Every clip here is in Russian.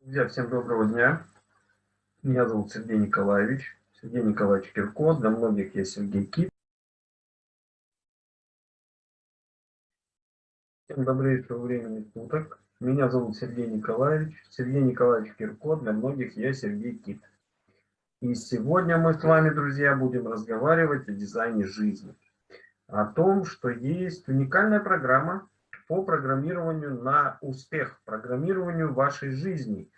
Друзья, всем доброго дня. Меня зовут Сергей Николаевич. Сергей Николаевич Кирко. Для многих я Сергей Кит. Всем добрейшего времени суток. Меня зовут Сергей Николаевич. Сергей Николаевич Кирко. Для многих я Сергей Кит. И сегодня мы с вами, друзья, будем разговаривать о дизайне жизни. О том, что есть уникальная программа, по программированию на успех, программированию вашей жизни,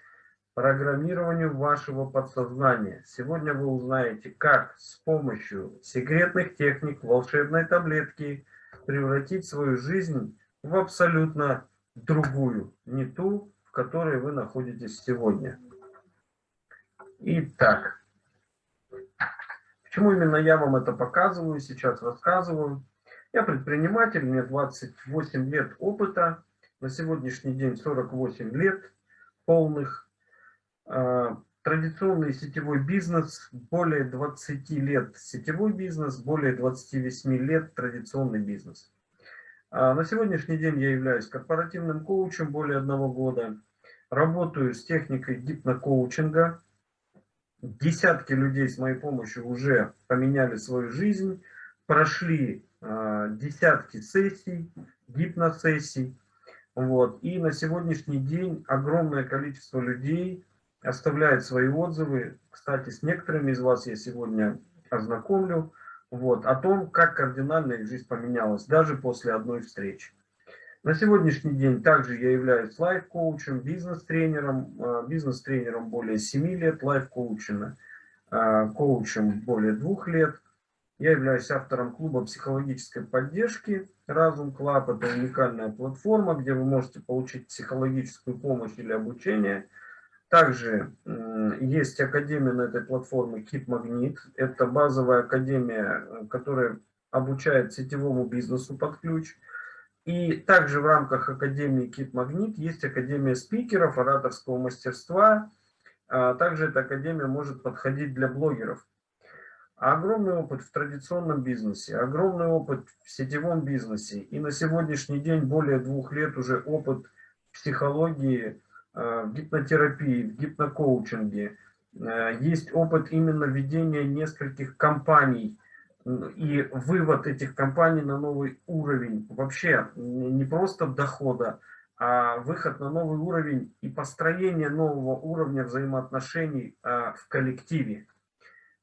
программированию вашего подсознания. Сегодня вы узнаете, как с помощью секретных техник, волшебной таблетки превратить свою жизнь в абсолютно другую, не ту, в которой вы находитесь сегодня. Итак, почему именно я вам это показываю, сейчас рассказываю. Я предприниматель, мне 28 лет опыта, на сегодняшний день 48 лет полных. А, традиционный сетевой бизнес, более 20 лет сетевой бизнес, более 28 лет традиционный бизнес. А, на сегодняшний день я являюсь корпоративным коучем более одного года. Работаю с техникой гипнокоучинга. Десятки людей с моей помощью уже поменяли свою жизнь, прошли десятки сессий, гипносессий. Вот. И на сегодняшний день огромное количество людей оставляет свои отзывы. Кстати, с некоторыми из вас я сегодня ознакомлю. Вот, о том, как кардинально их жизнь поменялась, даже после одной встречи. На сегодняшний день также я являюсь лайф-коучем, бизнес-тренером, э, бизнес-тренером более 7 лет, лайф-коучем, э, коучем более 2 лет. Я являюсь автором клуба психологической поддержки Разум Club. Это уникальная платформа, где вы можете получить психологическую помощь или обучение. Также есть академия на этой платформе Keep Magnet. Это базовая академия, которая обучает сетевому бизнесу под ключ. И также в рамках Академии Keep Magnet есть Академия спикеров, ораторского мастерства. А также эта Академия может подходить для блогеров огромный опыт в традиционном бизнесе, огромный опыт в сетевом бизнесе. И на сегодняшний день более двух лет уже опыт психологии, э, в гипнотерапии, в гипнокоучинге. Э, есть опыт именно ведения нескольких компаний и вывод этих компаний на новый уровень. Вообще не просто дохода, а выход на новый уровень и построение нового уровня взаимоотношений э, в коллективе.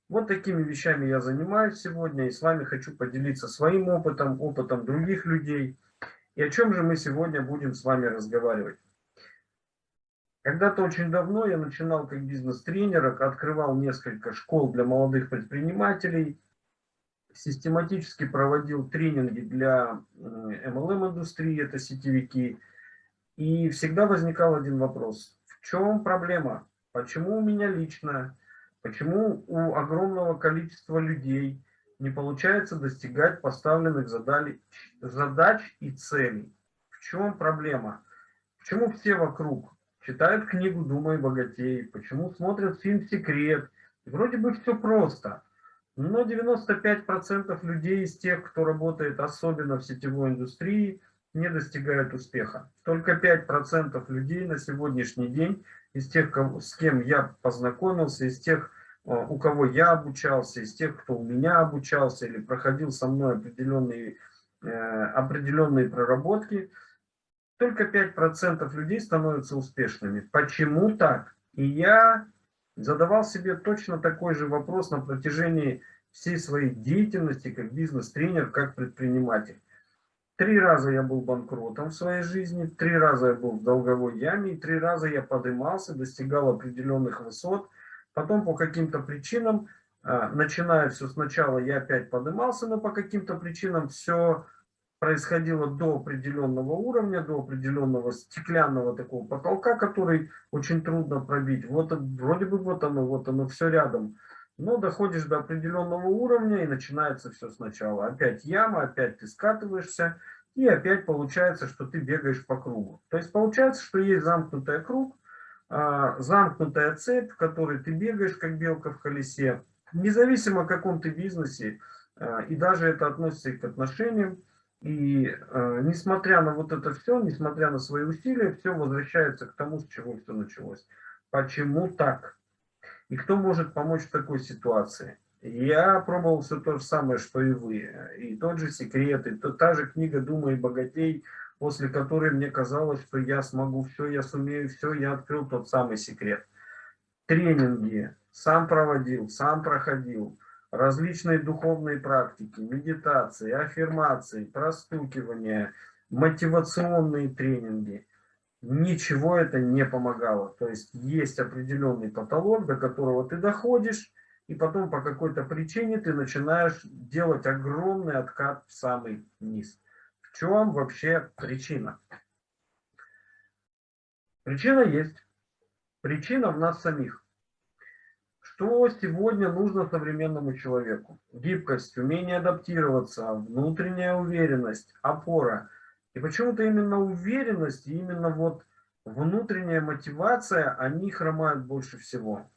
Вот такими вещами я занимаюсь сегодня и с вами хочу поделиться своим опытом, опытом других людей. И о чем же мы сегодня будем с вами разговаривать. Когда-то очень давно я начинал как бизнес-тренер, открывал несколько школ для молодых предпринимателей, систематически проводил тренинги для MLM-индустрии, это сетевики. И всегда возникал один вопрос. В чем проблема? Почему у меня лично Почему у огромного количества людей не получается достигать поставленных задач, задач и целей? В чем проблема? Почему все вокруг читают книгу «Думай богатей», почему смотрят фильм «Секрет»? вроде бы все просто. Но 95% людей из тех, кто работает особенно в сетевой индустрии, не достигают успеха. Только 5% людей на сегодняшний день, из тех, с кем я познакомился, из тех, э, у кого я обучался, из тех, кто у меня обучался или проходил со мной определенные, э, определенные проработки, только 5% людей становятся успешными. Почему так? И я задавал себе точно такой же вопрос на протяжении всей своей деятельности как бизнес-тренер, как предприниматель. Три раза я был банкротом в своей жизни, три раза я был в долговой яме, и три раза я поднимался, достигал определенных высот. Потом по каким-то причинам, а, начиная все сначала, я опять поднимался, но по каким-то причинам все происходило до определенного уровня, до определенного стеклянного такого потолка, который очень трудно пробить. Вот вроде бы вот оно, вот оно все рядом. Но доходишь до определенного уровня и начинается все сначала. Опять яма, опять ты скатываешься, и опять получается, что ты бегаешь по кругу. То есть получается, что есть замкнутый круг, а, замкнутая цепь, в которой ты бегаешь, как белка в колесе. Независимо, о каком ты бизнесе, а, и даже это относится и к отношениям. И э, несмотря на вот это все, несмотря на свои усилия, все возвращается к тому, с чего все началось. почему так? И кто может помочь в такой ситуации? Я пробовал все то же самое, что и вы. И тот же секрет, и то, та же книга «Думай богатей», после которой мне казалось, что я смогу все, я сумею все, я открыл тот самый секрет. Тренинги сам проводил, сам проходил, различные духовные практики, медитации, аффирмации, простукивания, мотивационные тренинги ничего это не помогало. То есть есть определенный потолок, до которого ты доходишь, и потом по какой-то причине ты начинаешь делать огромный откат в самый низ. В чем вообще причина? Причина есть. Причина в нас самих. Что сегодня нужно современному человеку? Гибкость, умение адаптироваться, внутренняя уверенность, опора – и почему-то именно уверенность, именно вот внутренняя мотивация, они хромают больше всего.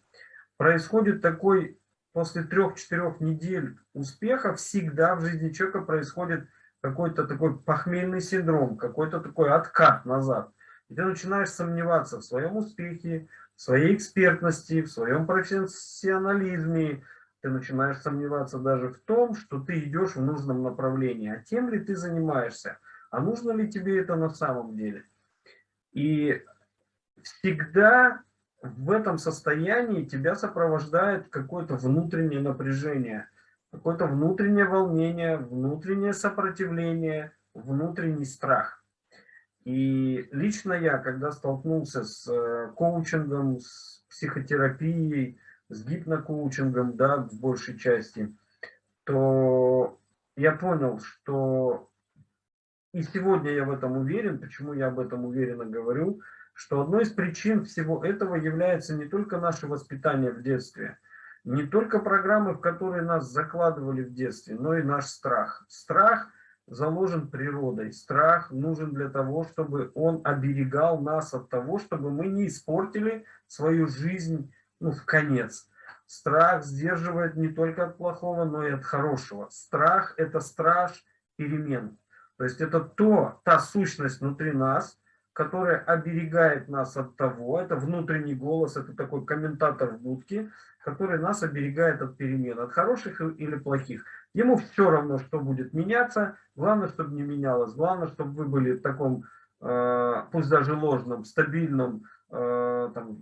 Происходит такой, после трех-четырех недель успеха, всегда в жизни человека происходит какой-то такой похмельный синдром, какой-то такой откат назад. И ты начинаешь сомневаться в своем успехе, в своей экспертности, в своем профессионализме, ты начинаешь сомневаться даже в том, что ты идешь в нужном направлении, а тем ли ты занимаешься – а нужно ли тебе это на самом деле? И всегда в этом состоянии тебя сопровождает какое-то внутреннее напряжение, какое-то внутреннее волнение, внутреннее сопротивление, внутренний страх. И лично я, когда столкнулся с э, коучингом, с психотерапией, с гипнокоучингом, да, в большей части, то я понял, что и сегодня я в этом уверен, почему я об этом уверенно говорю, что одной из причин всего этого является не только наше воспитание в детстве, не только программы, в которые нас закладывали в детстве, но и наш страх. Страх заложен природой. Страх нужен для того, чтобы он оберегал нас от того, чтобы мы не испортили свою жизнь ну, в конец. Страх сдерживает не только от плохого, но и от хорошего. Страх – это страж перемен. То есть это то, та сущность внутри нас, которая оберегает нас от того, это внутренний голос, это такой комментатор в будке, который нас оберегает от перемен, от хороших или плохих. Ему все равно, что будет меняться, главное, чтобы не менялось, главное, чтобы вы были в таком, э, пусть даже ложном, стабильном, э, там,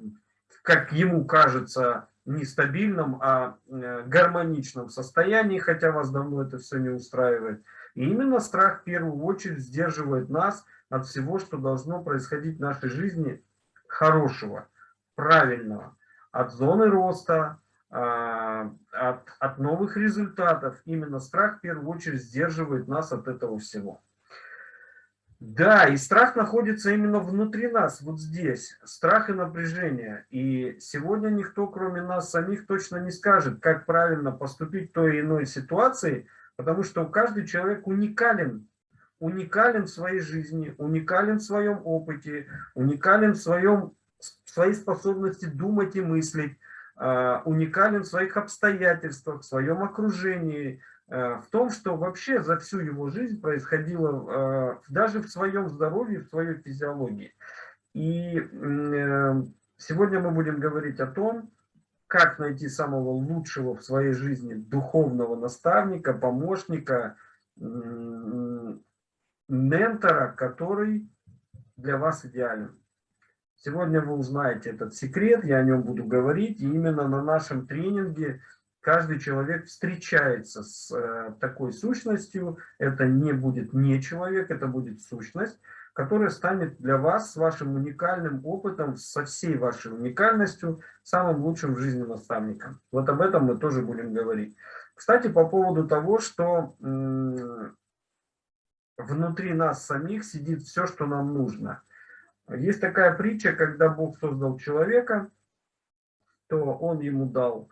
как ему кажется, не стабильном, а э, гармоничном состоянии, хотя вас давно это все не устраивает. И именно страх в первую очередь сдерживает нас от всего, что должно происходить в нашей жизни хорошего, правильного, от зоны роста, а, от, от новых результатов. Именно страх в первую очередь сдерживает нас от этого всего. Да, и страх находится именно внутри нас, вот здесь. Страх и напряжение. И сегодня никто, кроме нас самих, точно не скажет, как правильно поступить в той или иной ситуации – Потому что каждый человек уникален. Уникален в своей жизни, уникален в своем опыте, уникален в, своем, в своей способности думать и мыслить, а, уникален в своих обстоятельствах, в своем окружении, а, в том, что вообще за всю его жизнь происходило а, даже в своем здоровье, в своей физиологии. И э, сегодня мы будем говорить о том, как найти самого лучшего в своей жизни духовного наставника, помощника, ментора, который для вас идеален. Сегодня вы узнаете этот секрет, я о нем буду говорить, и именно на нашем тренинге каждый человек встречается с э, такой сущностью, это не будет не человек, это будет сущность, которая станет для вас с вашим уникальным опытом, со всей вашей уникальностью, самым лучшим в жизни наставником. Вот об этом мы тоже будем говорить. Кстати, по поводу того, что внутри нас самих сидит все, что нам нужно. Есть такая притча, когда Бог создал человека, то Он ему дал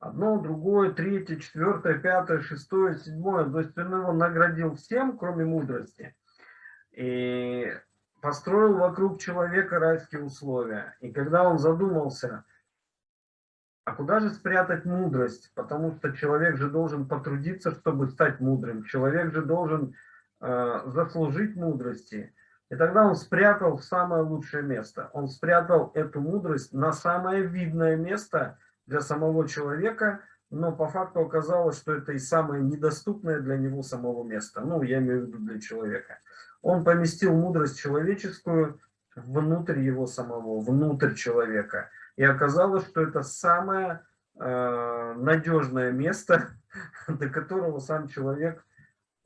одно, другое, третье, четвертое, пятое, шестое, седьмое. То есть Он его наградил всем, кроме мудрости и построил вокруг человека райские условия. И когда он задумался, а куда же спрятать мудрость? Потому что человек же должен потрудиться, чтобы стать мудрым. Человек же должен заслужить мудрости. И тогда он спрятал в самое лучшее место. Он спрятал эту мудрость на самое видное место для самого человека, но по факту оказалось, что это и самое недоступное для него самого место. Ну, я имею в виду для человека. Он поместил мудрость человеческую внутрь его самого, внутрь человека. И оказалось, что это самое э, надежное место, до которого сам человек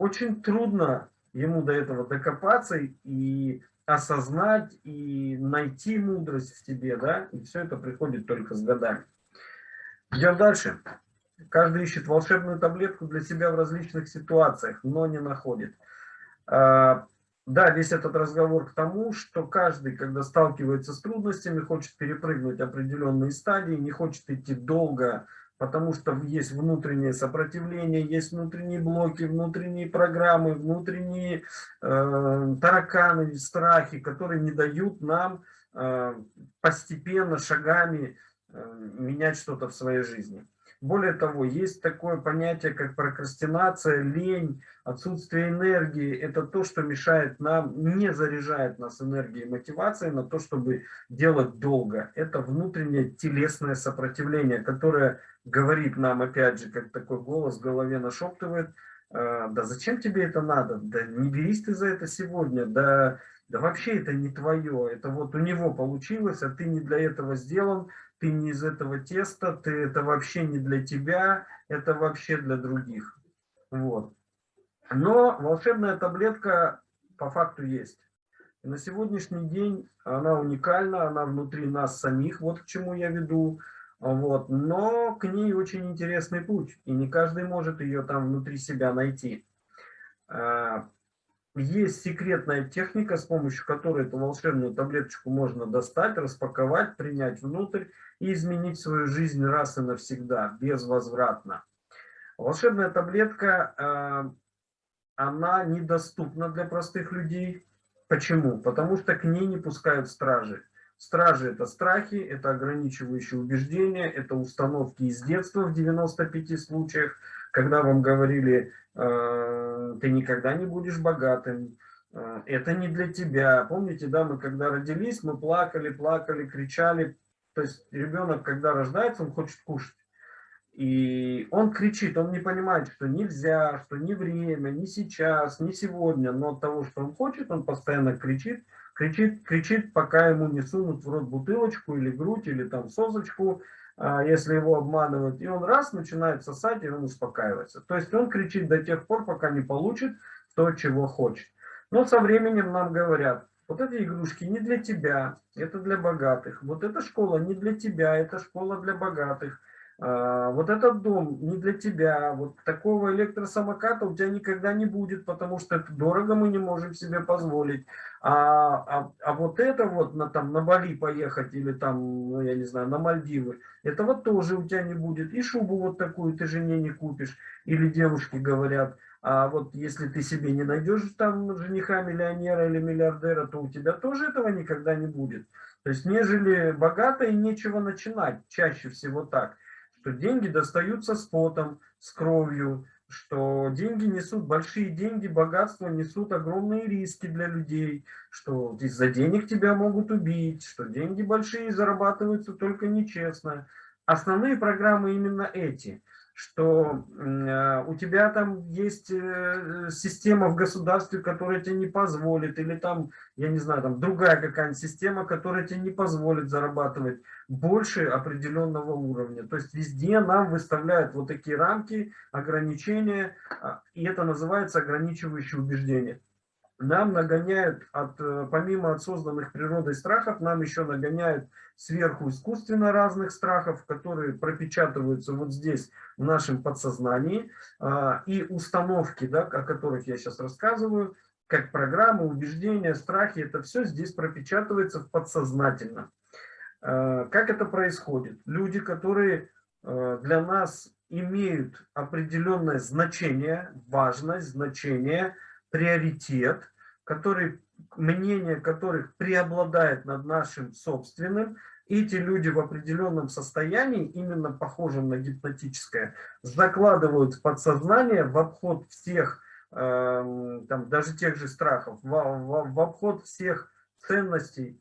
очень трудно ему до этого докопаться и осознать, и найти мудрость в тебе, да, и все это приходит только с годами. Идем дальше. Каждый ищет волшебную таблетку для себя в различных ситуациях, но не находит. А, да, весь этот разговор к тому, что каждый, когда сталкивается с трудностями, хочет перепрыгнуть определенные стадии, не хочет идти долго, потому что есть внутреннее сопротивление, есть внутренние блоки, внутренние программы, внутренние э, тараканы, страхи, которые не дают нам э, постепенно, шагами э, менять что-то в своей жизни. Более того, есть такое понятие, как прокрастинация, лень, отсутствие энергии. Это то, что мешает нам, не заряжает нас энергией и мотивацией на то, чтобы делать долго. Это внутреннее телесное сопротивление, которое говорит нам, опять же, как такой голос в голове нашептывает, «Э, да зачем тебе это надо, да не берись ты за это сегодня, да, да вообще это не твое, это вот у него получилось, а ты не для этого сделан, ты не из этого теста, ты это вообще не для тебя, это вообще для других. Вот. Но волшебная таблетка по факту есть. И на сегодняшний день она уникальна, она внутри нас самих, вот к чему я веду. Вот. Но к ней очень интересный путь, и не каждый может ее там внутри себя найти. Есть секретная техника, с помощью которой эту волшебную таблеточку можно достать, распаковать, принять внутрь и изменить свою жизнь раз и навсегда, безвозвратно. Волшебная таблетка, э, она недоступна для простых людей. Почему? Потому что к ней не пускают стражи. Стражи – это страхи, это ограничивающие убеждения, это установки из детства в 95 случаях, когда вам говорили, ты никогда не будешь богатым, э, это не для тебя. Помните, да, мы когда родились, мы плакали, плакали, кричали, то есть ребенок, когда рождается, он хочет кушать. И он кричит, он не понимает, что нельзя, что не время, не сейчас, не сегодня, но от того, что он хочет, он постоянно кричит, кричит, кричит, пока ему не сунут в рот бутылочку или грудь, или там созочку, а, если его обманывают. И он раз начинает сосать, и он успокаивается. То есть он кричит до тех пор, пока не получит то, чего хочет. Но со временем нам говорят, вот эти игрушки не для тебя, это для богатых. Вот эта школа не для тебя, это школа для богатых. А, вот этот дом не для тебя, вот такого электросамоката у тебя никогда не будет, потому что это дорого, мы не можем себе позволить. А, а, а вот это вот на, там, на Бали поехать или там, ну, я не знаю, на Мальдивы, этого тоже у тебя не будет. И шубу вот такую ты жене не купишь. Или девушки говорят, а вот если ты себе не найдешь там жениха миллионера или миллиардера, то у тебя тоже этого никогда не будет. То есть, нежели богато и нечего начинать, чаще всего так, что деньги достаются с потом, с кровью, что деньги несут, большие деньги, богатство несут огромные риски для людей, что из-за денег тебя могут убить, что деньги большие зарабатываются только нечестно. Основные программы именно эти – что э, у тебя там есть э, система в государстве, которая тебе не позволит, или там, я не знаю, там другая какая-нибудь система, которая тебе не позволит зарабатывать больше определенного уровня. То есть везде нам выставляют вот такие рамки, ограничения, а, и это называется ограничивающие убеждения нам нагоняют, от, э, помимо от созданных природой страхов, нам еще нагоняют сверху искусственно разных страхов, которые пропечатываются вот здесь, в нашем подсознании. А, и установки, да, о которых я сейчас рассказываю, как программы, убеждения, страхи, это все здесь пропечатывается в подсознательном. А, как это происходит? Люди, которые э, для нас имеют определенное значение, важность, значение – приоритет, который, мнение которых преобладает над нашим собственным, эти люди в определенном состоянии, именно похожем на гипнотическое, закладывают в подсознание в обход всех э, там, даже тех же страхов, в, в, в обход всех ценностей.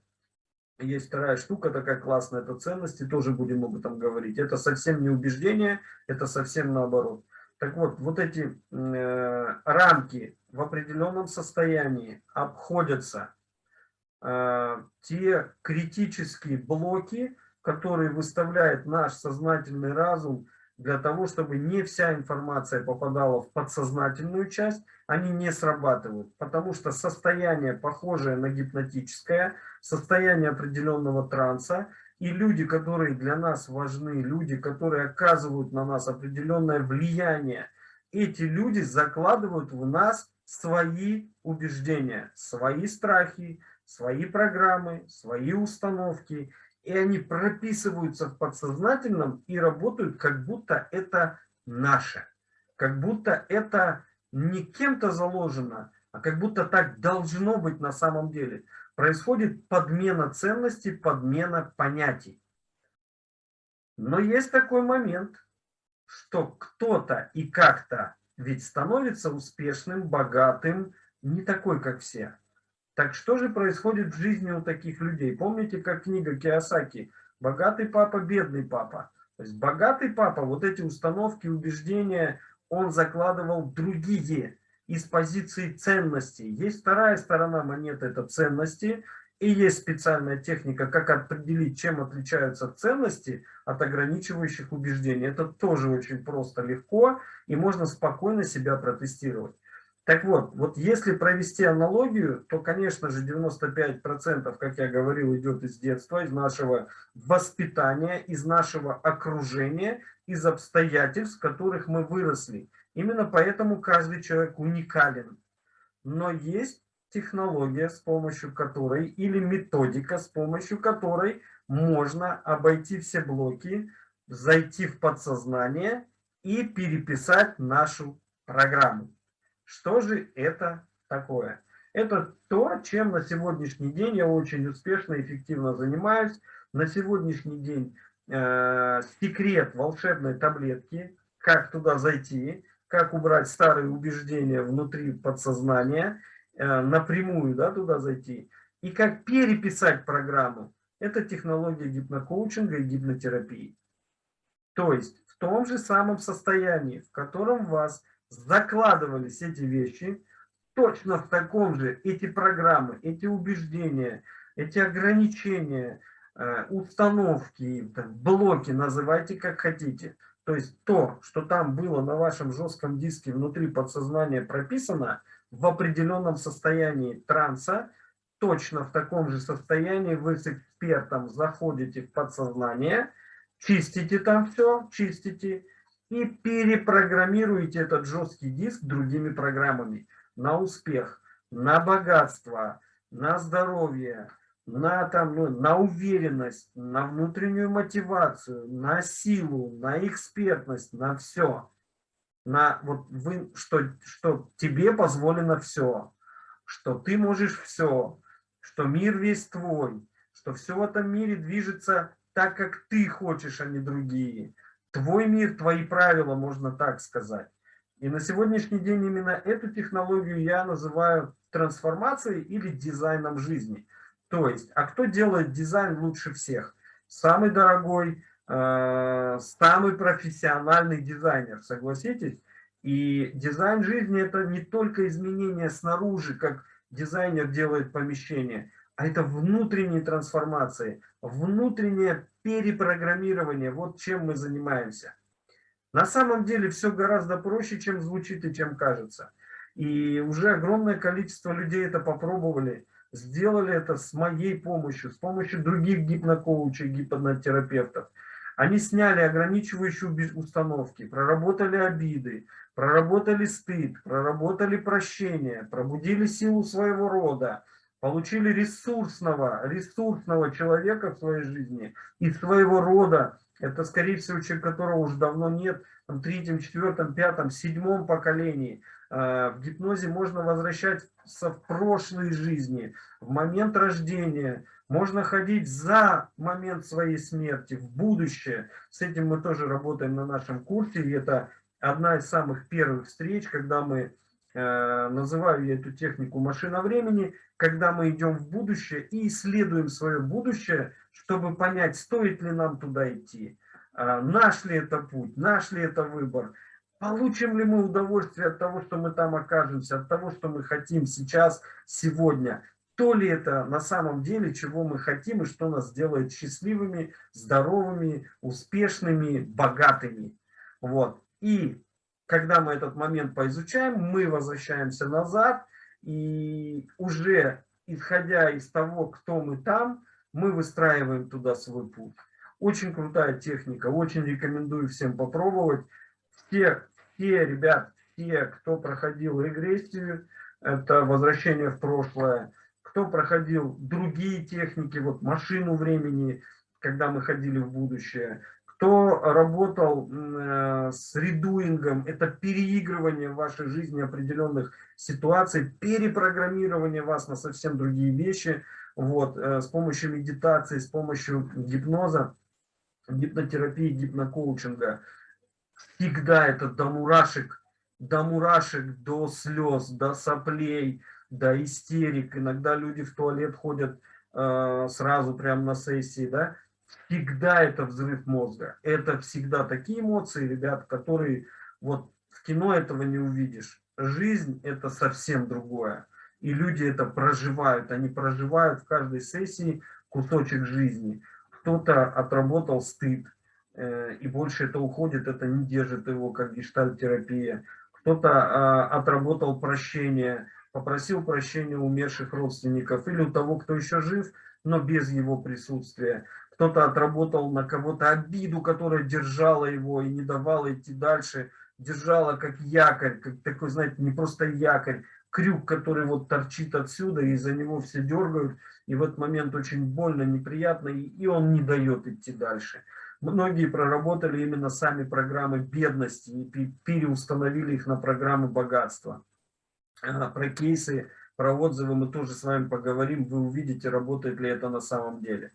Есть вторая штука такая классная, это ценности, тоже будем об этом говорить. Это совсем не убеждение, это совсем наоборот. Так вот, вот эти э, рамки в определенном состоянии обходятся э, те критические блоки, которые выставляет наш сознательный разум для того, чтобы не вся информация попадала в подсознательную часть, они не срабатывают. Потому что состояние, похожее на гипнотическое, состояние определенного транса, и люди, которые для нас важны, люди, которые оказывают на нас определенное влияние, эти люди закладывают в нас свои убеждения, свои страхи, свои программы, свои установки, и они прописываются в подсознательном и работают, как будто это наше, как будто это не кем-то заложено, а как будто так должно быть на самом деле происходит подмена ценностей, подмена понятий. Но есть такой момент, что кто-то и как-то ведь становится успешным, богатым, не такой, как все. Так что же происходит в жизни у таких людей? Помните, как книга Киосаки «Богатый папа, бедный папа». То есть богатый папа, вот эти установки, убеждения, он закладывал другие из позиции ценностей. Есть вторая сторона монеты, это ценности, и есть специальная техника, как определить, чем отличаются ценности от ограничивающих убеждений. Это тоже очень просто, легко, и можно спокойно себя протестировать. Так вот, вот если провести аналогию, то, конечно же, 95%, как я говорил, идет из детства, из нашего воспитания, из нашего окружения, из обстоятельств, в которых мы выросли. Именно поэтому каждый человек уникален. Но есть технология, с помощью которой, или методика, с помощью которой можно обойти все блоки, зайти в подсознание и переписать нашу программу. Что же это такое? Это то, чем на сегодняшний день я очень успешно и эффективно занимаюсь. На сегодняшний день э, секрет волшебной таблетки, как туда зайти, как убрать старые убеждения внутри подсознания, напрямую да, туда зайти, и как переписать программу. Это технология гипнокоучинга и гипнотерапии. То есть в том же самом состоянии, в котором вас закладывались эти вещи, точно в таком же эти программы, эти убеждения, эти ограничения, э, установки, блоки, называйте как хотите – то есть то, что там было на вашем жестком диске внутри подсознания прописано, в определенном состоянии транса, точно в таком же состоянии вы с экспертом заходите в подсознание, чистите там все, чистите, и перепрограммируете этот жесткий диск другими программами на успех, на богатство, на здоровье, на, там, ну, на уверенность, на внутреннюю мотивацию, на силу, на экспертность, на все. На, вот вы, что, что тебе позволено все, что ты можешь все, что мир весь твой, что все в этом мире движется так, как ты хочешь, а не другие. Твой мир, твои правила, можно так сказать. И на сегодняшний день именно эту технологию я называю трансформацией или дизайном жизни – то есть, а кто делает дизайн лучше всех? Самый дорогой, самый профессиональный дизайнер, согласитесь? И дизайн жизни это не только изменение снаружи, как дизайнер делает помещение, а это внутренние трансформации, внутреннее перепрограммирование. Вот чем мы занимаемся. На самом деле все гораздо проще, чем звучит и чем кажется. И уже огромное количество людей это попробовали сделали это с моей помощью, с помощью других гипнокоучей, гипнотерапевтов. Они сняли ограничивающие установки, проработали обиды, проработали стыд, проработали прощение, пробудили силу своего рода, получили ресурсного, ресурсного человека в своей жизни и своего рода. Это, скорее всего, человек, которого уже давно нет, в третьем, четвертом, пятом, седьмом поколении. Э, в гипнозе можно возвращаться в прошлой жизни, в момент рождения. Можно ходить за момент своей смерти, в будущее. С этим мы тоже работаем на нашем курсе. И это одна из самых первых встреч, когда мы Э, называю я эту технику машина времени, когда мы идем в будущее и исследуем свое будущее, чтобы понять, стоит ли нам туда идти, э, наш ли это путь, наш ли это выбор, получим ли мы удовольствие от того, что мы там окажемся, от того, что мы хотим сейчас, сегодня, то ли это на самом деле, чего мы хотим и что нас делает счастливыми, здоровыми, успешными, богатыми. Вот. И когда мы этот момент поизучаем, мы возвращаемся назад, и уже исходя из того, кто мы там, мы выстраиваем туда свой путь. Очень крутая техника, очень рекомендую всем попробовать. Все, все ребят, все, кто проходил регрессию, это возвращение в прошлое, кто проходил другие техники, вот машину времени, когда мы ходили в будущее, кто работал э, с редуингом, это переигрывание в вашей жизни определенных ситуаций, перепрограммирование вас на совсем другие вещи, вот, э, с помощью медитации, с помощью гипноза, гипнотерапии, гипнокоучинга. Всегда это до мурашек, до мурашек, до слез, до соплей, до истерик. Иногда люди в туалет ходят э, сразу прямо на сессии, да, всегда это взрыв мозга. Это всегда такие эмоции, ребят, которые вот в кино этого не увидишь. Жизнь это совсем другое. И люди это проживают. Они проживают в каждой сессии кусочек жизни. Кто-то отработал стыд, э, и больше это уходит, это не держит его как гештальтерапия. Кто-то э, отработал прощение, попросил прощения умерших родственников или у того, кто еще жив, но без его присутствия кто-то отработал на кого-то обиду, которая держала его и не давала идти дальше, держала как якорь, как такой, знаете, не просто якорь, крюк, который вот торчит отсюда, и за него все дергают, и в этот момент очень больно, неприятно, и он не дает идти дальше. Многие проработали именно сами программы бедности и переустановили их на программы богатства. Про кейсы, про отзывы мы тоже с вами поговорим, вы увидите, работает ли это на самом деле.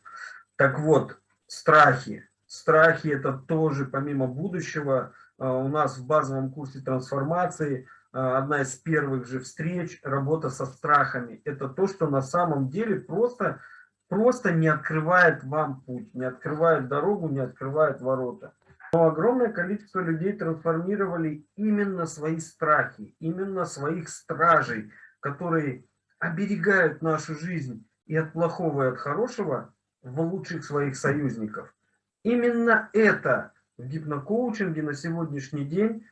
Так вот, страхи. Страхи это тоже помимо будущего. А, у нас в базовом курсе трансформации а, одна из первых же встреч, работа со страхами. Это то, что на самом деле просто, просто не открывает вам путь, не открывает дорогу, не открывает ворота. Но огромное количество людей трансформировали именно свои страхи, именно своих стражей, которые оберегают нашу жизнь и от плохого, и от хорошего, в лучших своих союзников. Именно это в гипнокоучинге на сегодняшний день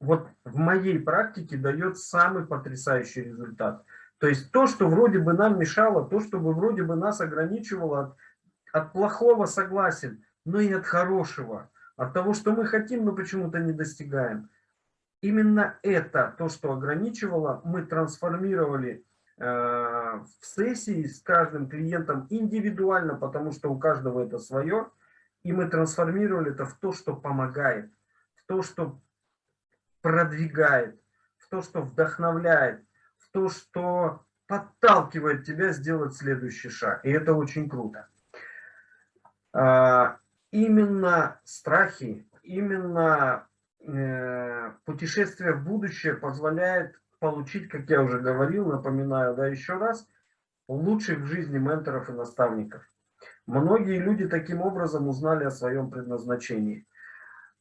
вот в моей практике дает самый потрясающий результат. То есть то, что вроде бы нам мешало, то, что вроде бы нас ограничивало от, от плохого согласен, но и от хорошего, от того, что мы хотим, но почему-то не достигаем. Именно это, то, что ограничивало, мы трансформировали Э, в сессии с каждым клиентом индивидуально, потому что у каждого это свое, и мы трансформировали это в то, что помогает, в то, что продвигает, в то, что вдохновляет, в то, что подталкивает тебя сделать следующий шаг. И это очень круто. Именно страхи, именно э, путешествие в будущее позволяет получить, как я уже говорил, напоминаю, да, еще раз, лучших в жизни менторов и наставников. Многие люди таким образом узнали о своем предназначении.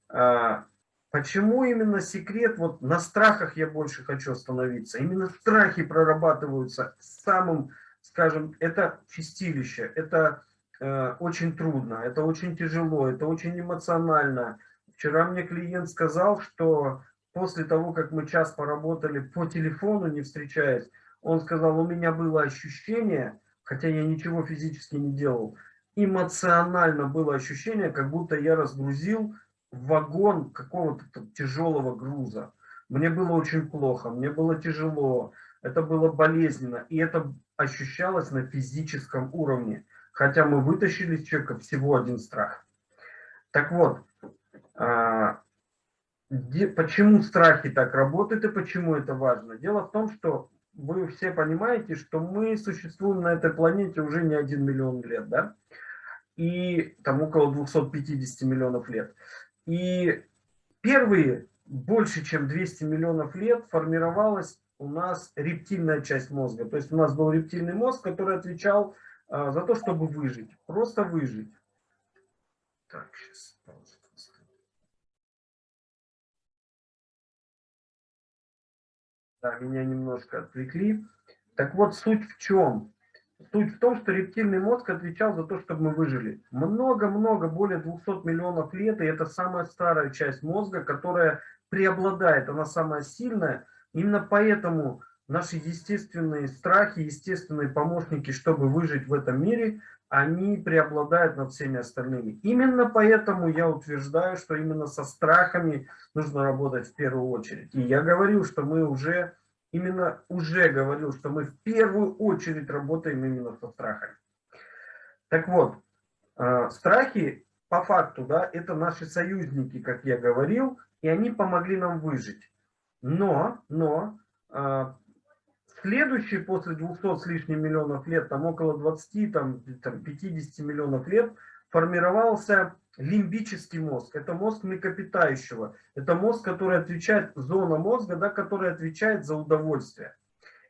А, почему именно секрет? Вот на страхах я больше хочу остановиться. Именно страхи прорабатываются самым, скажем, это чистилище, это очень трудно, это очень тяжело, это очень эмоционально. Вчера мне клиент сказал, что после того, как мы час поработали по телефону, не встречаясь, он сказал, у меня было ощущение, хотя я ничего физически не делал, эмоционально было ощущение, как будто я разгрузил вагон какого-то тяжелого груза. Мне было очень плохо, мне было тяжело, это было болезненно, и это ощущалось на физическом уровне, хотя мы вытащили из человека всего один страх. Так вот, а, почему страхи так работают и почему это важно? Дело в том, что вы все понимаете, что мы существуем на этой планете уже не один миллион лет, да? И там около 250 миллионов лет. И первые больше, чем 200 миллионов лет формировалась у нас рептильная часть мозга. То есть у нас был рептильный мозг, который отвечал за то, чтобы выжить. Просто выжить. Так, сейчас Да, меня немножко отвлекли. Так вот, суть в чем? Суть в том, что рептильный мозг отвечал за то, чтобы мы выжили. Много-много, более 200 миллионов лет, и это самая старая часть мозга, которая преобладает, она самая сильная. Именно поэтому наши естественные страхи, естественные помощники, чтобы выжить в этом мире, они преобладают над всеми остальными. Именно поэтому я утверждаю, что именно со страхами нужно работать в первую очередь. И я говорил, что мы уже, именно уже говорил, что мы в первую очередь работаем именно со страхами. Так вот, э, страхи по факту, да, это наши союзники, как я говорил, и они помогли нам выжить. Но, но э, Следующий после 200 с лишним миллионов лет, там около 20, там, там 50 миллионов лет, формировался лимбический мозг. Это мозг млекопитающего. Это мозг, который отвечает, зона мозга, да, который отвечает за удовольствие.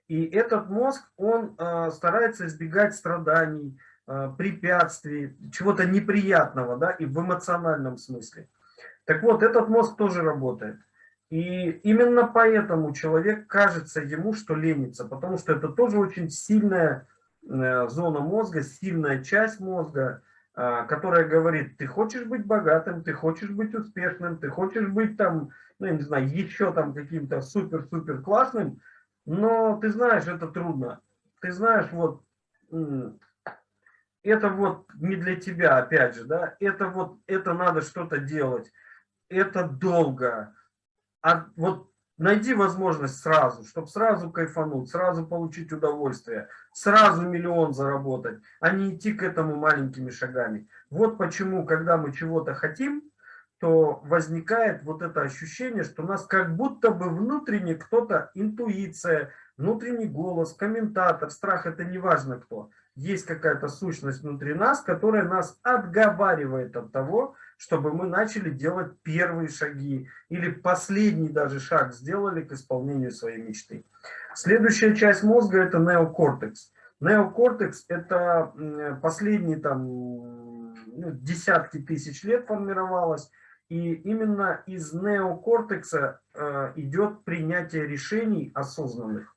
И этот мозг, он э, старается избегать страданий, э, препятствий, чего-то неприятного, да, и в эмоциональном смысле. Так вот, этот мозг тоже работает. И именно поэтому человек кажется ему, что ленится, потому что это тоже очень сильная э, зона мозга, сильная часть мозга, э, которая говорит, ты хочешь быть богатым, ты хочешь быть успешным, ты хочешь быть там, ну я не знаю, еще там каким-то супер-супер классным, но ты знаешь, это трудно. Ты знаешь, вот, это вот не для тебя, опять же, да, это вот, это надо что-то делать, это долго, а вот найди возможность сразу, чтобы сразу кайфануть, сразу получить удовольствие, сразу миллион заработать, а не идти к этому маленькими шагами. Вот почему, когда мы чего-то хотим, то возникает вот это ощущение, что у нас как будто бы внутренне кто-то, интуиция, внутренний голос, комментатор, страх, это не важно кто. Есть какая-то сущность внутри нас, которая нас отговаривает от того, чтобы мы начали делать первые шаги или последний даже шаг сделали к исполнению своей мечты. Следующая часть мозга это неокортекс. Неокортекс это последние там ну, десятки тысяч лет формировалась. И именно из неокортекса э, идет принятие решений осознанных.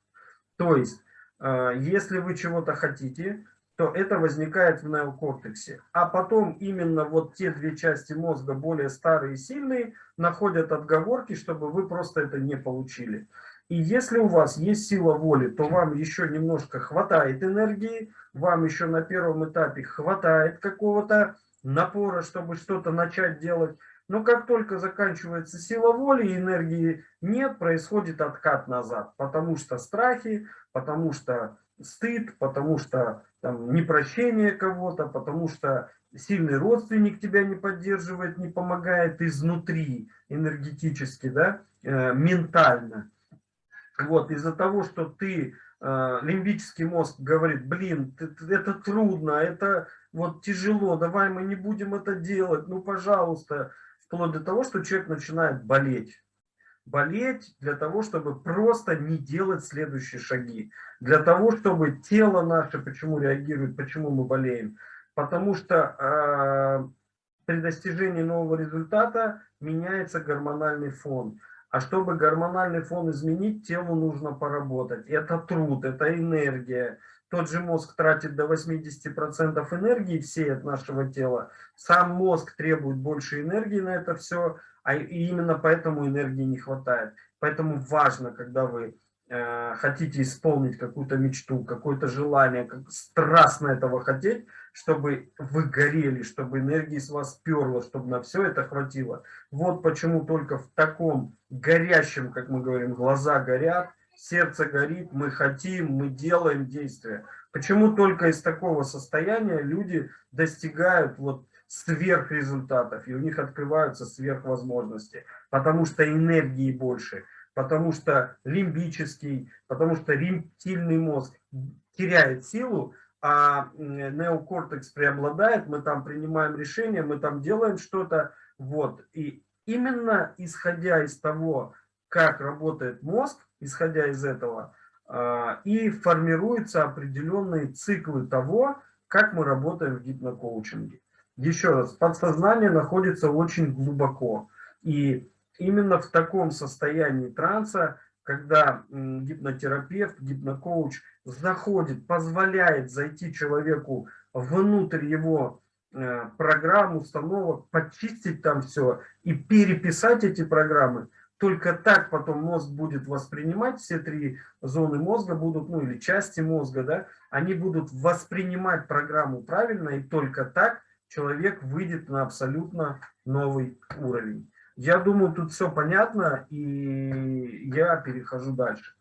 То есть, э, если вы чего-то хотите, то это возникает в неокортексе. А потом именно вот те две части мозга, более старые и сильные, находят отговорки, чтобы вы просто это не получили. И если у вас есть сила воли, то вам еще немножко хватает энергии, вам еще на первом этапе хватает какого-то напора, чтобы что-то начать делать. Но как только заканчивается сила воли и энергии нет, происходит откат назад. Потому что страхи, потому что стыд, потому что там, непрощение кого-то, потому что сильный родственник тебя не поддерживает, не помогает изнутри, энергетически, да, э, ментально. Вот, из-за того, что ты, э, лимбический мозг говорит, блин, это трудно, это вот тяжело, давай мы не будем это делать, ну, пожалуйста, вплоть до того, что человек начинает болеть болеть для того, чтобы просто не делать следующие шаги. Для того, чтобы тело наше, почему реагирует, почему мы болеем. Потому что э, при достижении нового результата меняется гормональный фон. А чтобы гормональный фон изменить, телу нужно поработать. Это труд, это энергия. Тот же мозг тратит до 80% энергии всей от нашего тела. Сам мозг требует больше энергии на это все а именно поэтому энергии не хватает. Поэтому важно, когда вы э, хотите исполнить какую-то мечту, какое-то желание, как страстно этого хотеть, чтобы вы горели, чтобы энергии с вас перло, чтобы на все это хватило. Вот почему только в таком горящем, как мы говорим, глаза горят, сердце горит, мы хотим, мы делаем действия. Почему только из такого состояния люди достигают вот сверхрезультатов, и у них открываются сверхвозможности, потому что энергии больше, потому что лимбический, потому что рептильный мозг теряет силу, а неокортекс преобладает, мы там принимаем решения, мы там делаем что-то, вот, и именно исходя из того, как работает мозг, исходя из этого, а, и формируются определенные циклы того, как мы работаем в гипнокоучинге. Еще раз, подсознание находится очень глубоко. И именно в таком состоянии транса, когда гипнотерапевт, гипнокоуч заходит, позволяет зайти человеку внутрь его э, программ, установок, почистить там все и переписать эти программы, только так потом мозг будет воспринимать, все три зоны мозга будут, ну или части мозга, да, они будут воспринимать программу правильно, и только так человек выйдет на абсолютно новый уровень. Я думаю, тут все понятно, и я перехожу дальше.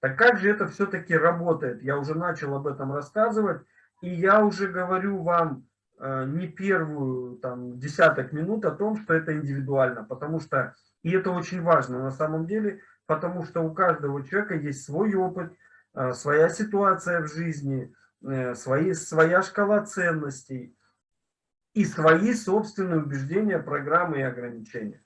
Так как же это все-таки работает? Я уже начал об этом рассказывать, и я уже говорю вам э, не первую там, десяток минут о том, что это индивидуально, потому что и это очень важно на самом деле, потому что у каждого человека есть свой опыт, э, своя ситуация в жизни, э, свои, своя шкала ценностей и свои собственные убеждения, программы и ограничения.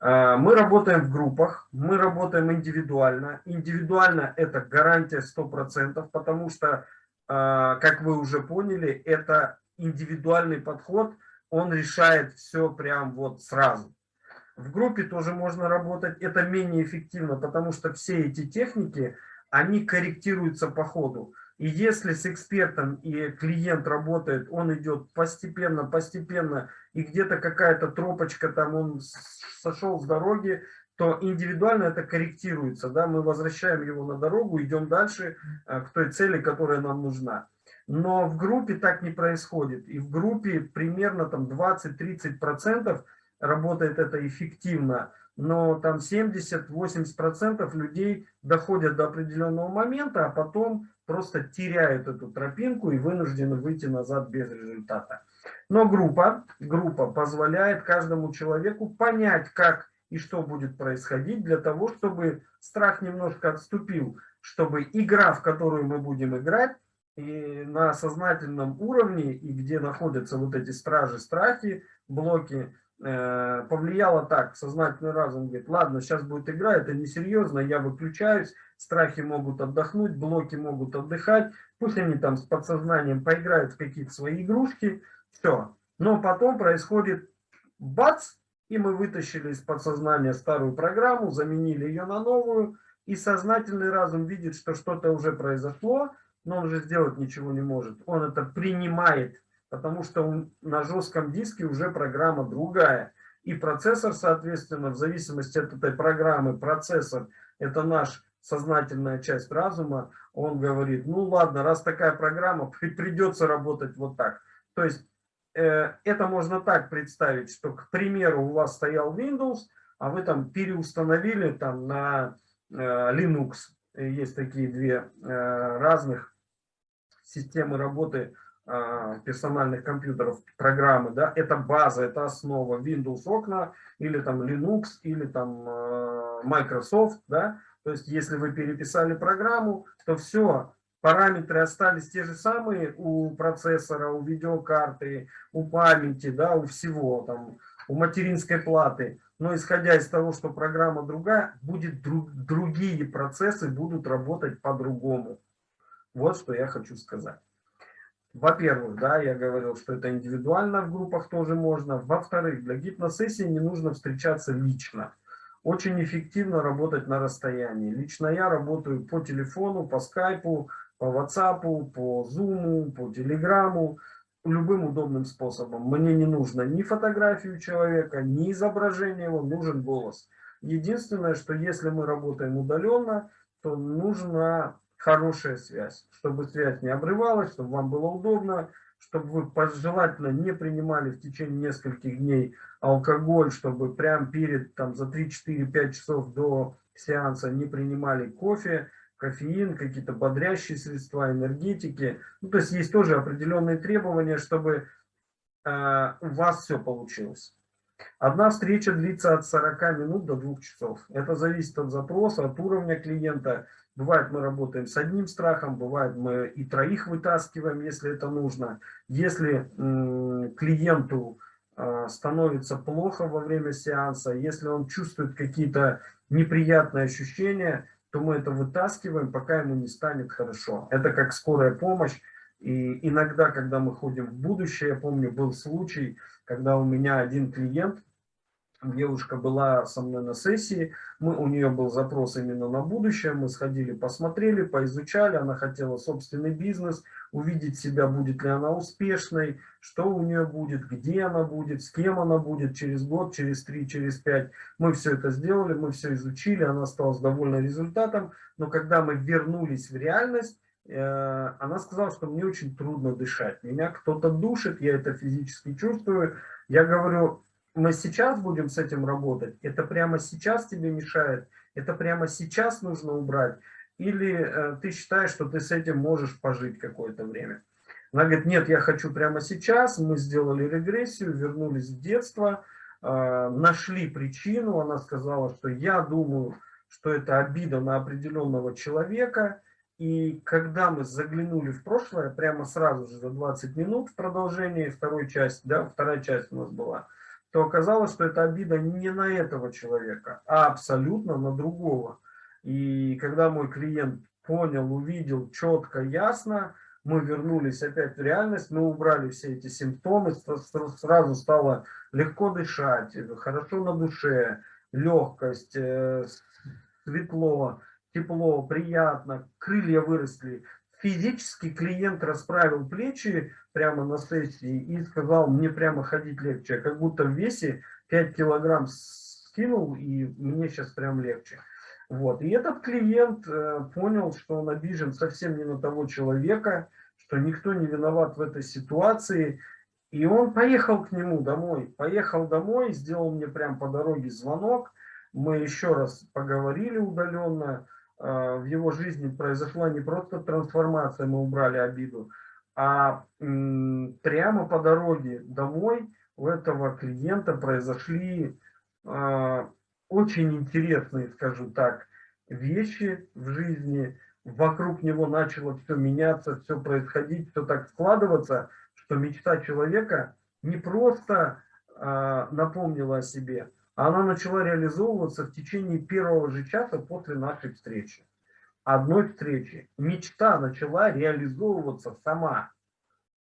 Э, мы работаем в группах, мы работаем индивидуально. Индивидуально это гарантия 100%, потому что, как вы уже поняли, это индивидуальный подход, он решает все прям вот сразу. В группе тоже можно работать, это менее эффективно, потому что все эти техники, они корректируются по ходу. И если с экспертом и клиент работает, он идет постепенно, постепенно, и где-то какая-то тропочка, там он сошел с дороги, то индивидуально это корректируется. Да? Мы возвращаем его на дорогу, идем дальше э, к той цели, которая нам нужна. Но в группе так не происходит. И в группе примерно там 20-30% работает это эффективно, но там 70-80% людей доходят до определенного момента, а потом просто теряют эту тропинку и вынуждены выйти назад без результата. Но группа, группа позволяет каждому человеку понять, как и что будет происходить, для того, чтобы страх немножко отступил, чтобы игра, в которую мы будем играть, и на сознательном уровне, и где находятся вот эти стражи, страхи, блоки, Э, повлияло так, сознательный разум говорит, ладно, сейчас будет игра, это несерьезно, я выключаюсь, страхи могут отдохнуть, блоки могут отдыхать, пусть они там с подсознанием поиграют в какие-то свои игрушки, все. Но потом происходит бац, и мы вытащили из подсознания старую программу, заменили ее на новую, и сознательный разум видит, что что-то уже произошло, но он уже сделать ничего не может. Он это принимает потому что на жестком диске уже программа другая. И процессор, соответственно, в зависимости от этой программы, процессор, это наш сознательная часть разума, он говорит, ну ладно, раз такая программа, придется работать вот так. То есть э, это можно так представить, что, к примеру, у вас стоял Windows, а вы там переустановили там на э, Linux. Есть такие две э, разных системы работы а, персональных компьютеров программы, да, это база, это основа Windows окна, или там Linux, или там а, Microsoft, да, то есть если вы переписали программу, то все, параметры остались те же самые у процессора, у видеокарты, у памяти, да, у всего, там, у материнской платы, но исходя из того, что программа другая, будет друг, другие процессы будут работать по-другому. Вот что я хочу сказать. Во-первых, да, я говорил, что это индивидуально в группах тоже можно. Во-вторых, для гипносессии не нужно встречаться лично. Очень эффективно работать на расстоянии. Лично я работаю по телефону, по скайпу, по ватсапу, по зуму, по телеграмму, любым удобным способом. Мне не нужно ни фотографию человека, ни изображение его, нужен голос. Единственное, что если мы работаем удаленно, то нужно хорошая связь, чтобы связь не обрывалась, чтобы вам было удобно, чтобы вы желательно не принимали в течение нескольких дней алкоголь, чтобы прям перед, там, за 3-4-5 часов до сеанса не принимали кофе, кофеин, какие-то бодрящие средства, энергетики. Ну, то есть есть тоже определенные требования, чтобы э, у вас все получилось. Одна встреча длится от 40 минут до 2 часов. Это зависит от запроса, от уровня клиента, Бывает, мы работаем с одним страхом, бывает, мы и троих вытаскиваем, если это нужно. Если клиенту э, становится плохо во время сеанса, если он чувствует какие-то неприятные ощущения, то мы это вытаскиваем, пока ему не станет хорошо. Это как скорая помощь. И иногда, когда мы ходим в будущее, я помню, был случай, когда у меня один клиент, девушка была со мной на сессии, мы, у нее был запрос именно на будущее, мы сходили, посмотрели, поизучали, она хотела собственный бизнес, увидеть себя, будет ли она успешной, что у нее будет, где она будет, с кем она будет через год, через три, через пять. Мы все это сделали, мы все изучили, она осталась довольна результатом, но когда мы вернулись в реальность, э, она сказала, что мне очень трудно дышать. Меня кто-то душит, я это физически чувствую. Я говорю, мы сейчас будем с этим работать, это прямо сейчас тебе мешает, это прямо сейчас нужно убрать, или э, ты считаешь, что ты с этим можешь пожить какое-то время. Она говорит, нет, я хочу прямо сейчас, мы сделали регрессию, вернулись в детство, э, нашли причину, она сказала, что я думаю, что это обида на определенного человека, и когда мы заглянули в прошлое, прямо сразу же за 20 минут в продолжении второй части, да, вторая часть у нас была, то оказалось, что это обида не на этого человека, а абсолютно на другого. И когда мой клиент понял, увидел четко, ясно, мы вернулись опять в реальность, мы убрали все эти симптомы, сразу стало легко дышать, хорошо на душе, легкость, э, светло, тепло, приятно, крылья выросли физически клиент расправил плечи прямо на сессии и сказал, мне прямо ходить легче, как будто в весе 5 килограмм скинул, и мне сейчас прям легче. Вот. И этот клиент э, понял, что он обижен совсем не на того человека, что никто не виноват в этой ситуации. И он поехал к нему домой. Поехал домой, сделал мне прям по дороге звонок. Мы еще раз поговорили удаленно. Э, в его жизни произошла не просто трансформация, мы убрали обиду, а прямо по дороге домой у этого клиента произошли э, очень интересные, скажу так, вещи в жизни. Вокруг него начало все меняться, все происходить, все так складываться, что мечта человека не просто э, напомнила о себе, она начала реализовываться в течение первого же часа после нашей встречи. Одной встречи. Мечта начала реализовываться сама.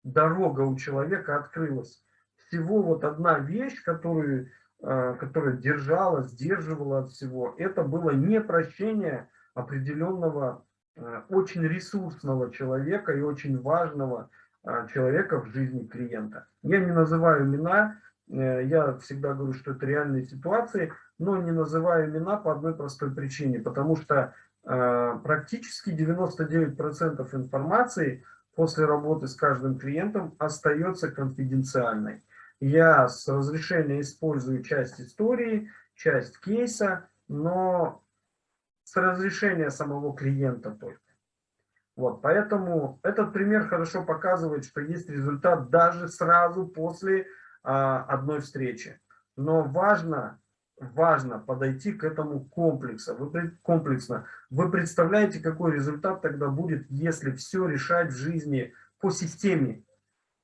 Дорога у человека открылась. Всего вот одна вещь, которую, э, которая держала, сдерживала от всего, это было не прощение определенного э, очень ресурсного человека и очень важного э, человека в жизни клиента. Я не называю имена, я всегда говорю, что это реальные ситуации, но не называю имена по одной простой причине, потому что э, практически 99% информации после работы с каждым клиентом остается конфиденциальной. Я с разрешения использую часть истории, часть кейса, но с разрешения самого клиента только. Вот, поэтому этот пример хорошо показывает, что есть результат даже сразу после одной встречи. Но важно, важно подойти к этому комплексно. Вы, комплексно. Вы представляете, какой результат тогда будет, если все решать в жизни по системе.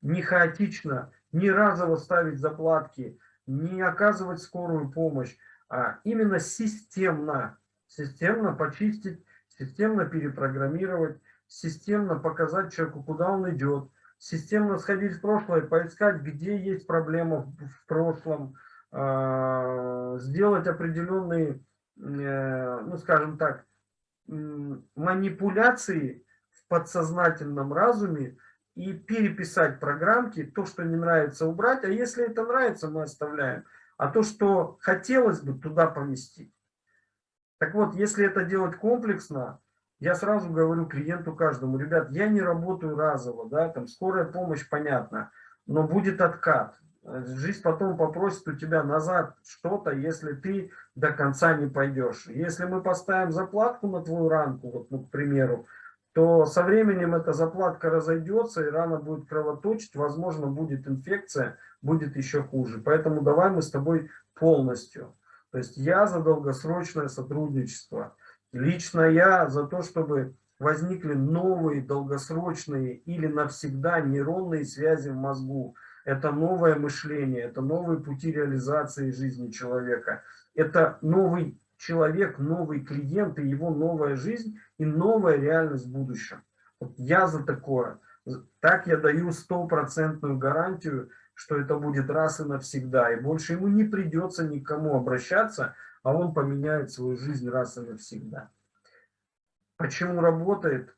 Не хаотично, не разово ставить заплатки, не оказывать скорую помощь, а именно системно. Системно почистить, системно перепрограммировать, системно показать человеку, куда он идет, системно сходить в прошлое, поискать, где есть проблема в прошлом, а, сделать определенные, э, ну скажем так, манипуляции в подсознательном разуме и переписать программки, то, что не нравится, убрать, а если это нравится, мы оставляем, а то, что хотелось бы, туда поместить. Так вот, если это делать комплексно, я сразу говорю клиенту каждому, ребят, я не работаю разово, да, там скорая помощь, понятно, но будет откат. Жизнь потом попросит у тебя назад что-то, если ты до конца не пойдешь. Если мы поставим заплатку на твою ранку, вот, ну, к примеру, то со временем эта заплатка разойдется, и рана будет кровоточить, возможно, будет инфекция, будет еще хуже. Поэтому давай мы с тобой полностью. То есть я за долгосрочное сотрудничество. Лично я за то, чтобы возникли новые долгосрочные или навсегда нейронные связи в мозгу. это новое мышление, это новые пути реализации жизни человека, это новый человек, новый клиент и его новая жизнь и новая реальность в будущем. Вот я за такое. Так я даю стопроцентную гарантию, что это будет раз и навсегда. И больше ему не придется никому обращаться, а он поменяет свою жизнь раз и навсегда. Почему работает?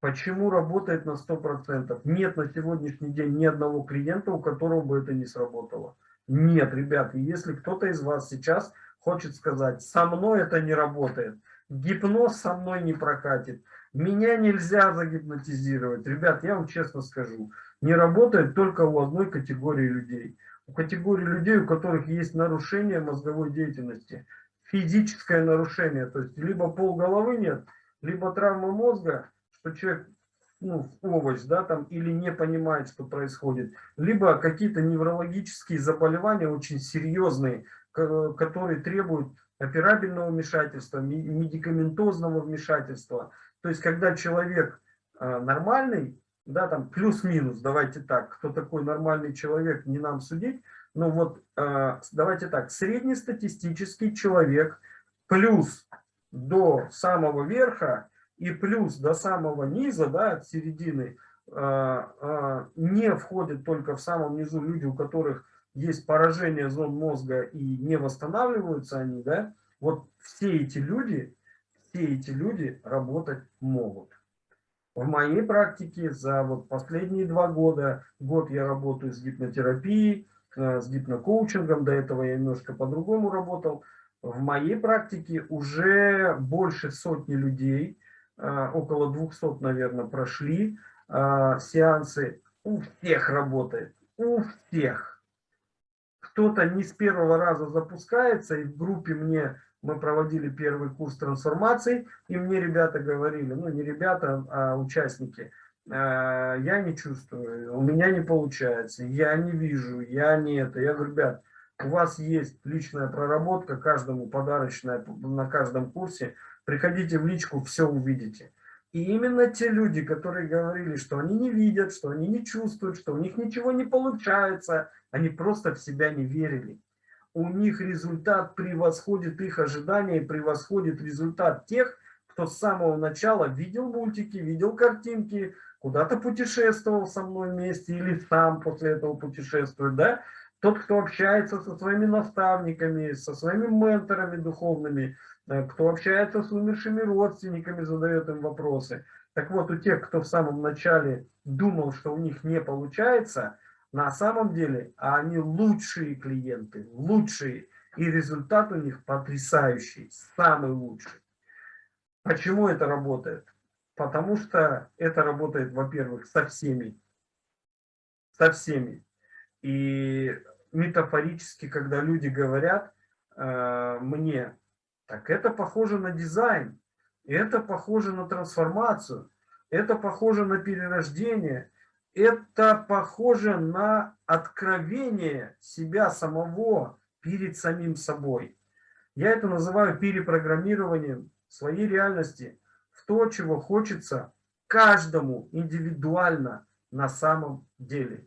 Почему работает на 100%? Нет на сегодняшний день ни одного клиента, у которого бы это не сработало. Нет, ребят, если кто-то из вас сейчас хочет сказать, со мной это не работает, гипноз со мной не прокатит, меня нельзя загипнотизировать. Ребят, я вам честно скажу, не работает только у одной категории людей. Категории людей, у которых есть нарушение мозговой деятельности, физическое нарушение, то есть либо пол головы нет, либо травма мозга, что человек ну, овощ, да, там, или не понимает, что происходит, либо какие-то неврологические заболевания очень серьезные, которые требуют операбельного вмешательства, медикаментозного вмешательства. То есть, когда человек а, нормальный, да, там плюс-минус, давайте так, кто такой нормальный человек, не нам судить, но вот а, давайте так, среднестатистический человек плюс до самого верха и плюс до самого низа, да, от середины, не входят только в самом низу люди, у которых есть поражение зон мозга и не восстанавливаются они, да, вот все эти люди, все эти люди работать могут. В моей практике за вот последние два года, год я работаю с гипнотерапией, э, с гипнокоучингом, до этого я немножко по-другому работал. В моей практике уже больше сотни людей, э, около 200, наверное, прошли э, сеансы. У всех работает, у всех кто-то не с первого раза запускается, и в группе мне, мы проводили первый курс трансформации, и мне ребята говорили, ну не ребята, а участники, «А, я не чувствую, у меня не получается, я не вижу, я не это. Я говорю, ребят, у вас есть личная проработка, каждому подарочная на каждом курсе, приходите в личку, все увидите. И именно те люди, которые говорили, что они не видят, что они не чувствуют, что у них ничего не получается, они просто в себя не верили. У них результат превосходит их ожидания и превосходит результат тех, кто с самого начала видел мультики, видел картинки, куда-то путешествовал со мной вместе или сам после этого путешествует, да? Тот, кто общается со своими наставниками, со своими менторами духовными, э, кто общается с умершими родственниками, задает им вопросы. Так вот, у тех, кто в самом начале думал, что у них не получается, на самом деле они лучшие клиенты, лучшие, и результат у них потрясающий, самый лучший. Почему это работает? Потому что это работает, во-первых, со всеми, со всеми. И метафорически, когда люди говорят э, мне, так это похоже на дизайн, это похоже на трансформацию, это похоже на перерождение, это похоже на откровение себя самого перед самим собой. Я это называю перепрограммированием своей реальности в то, чего хочется каждому индивидуально на самом деле.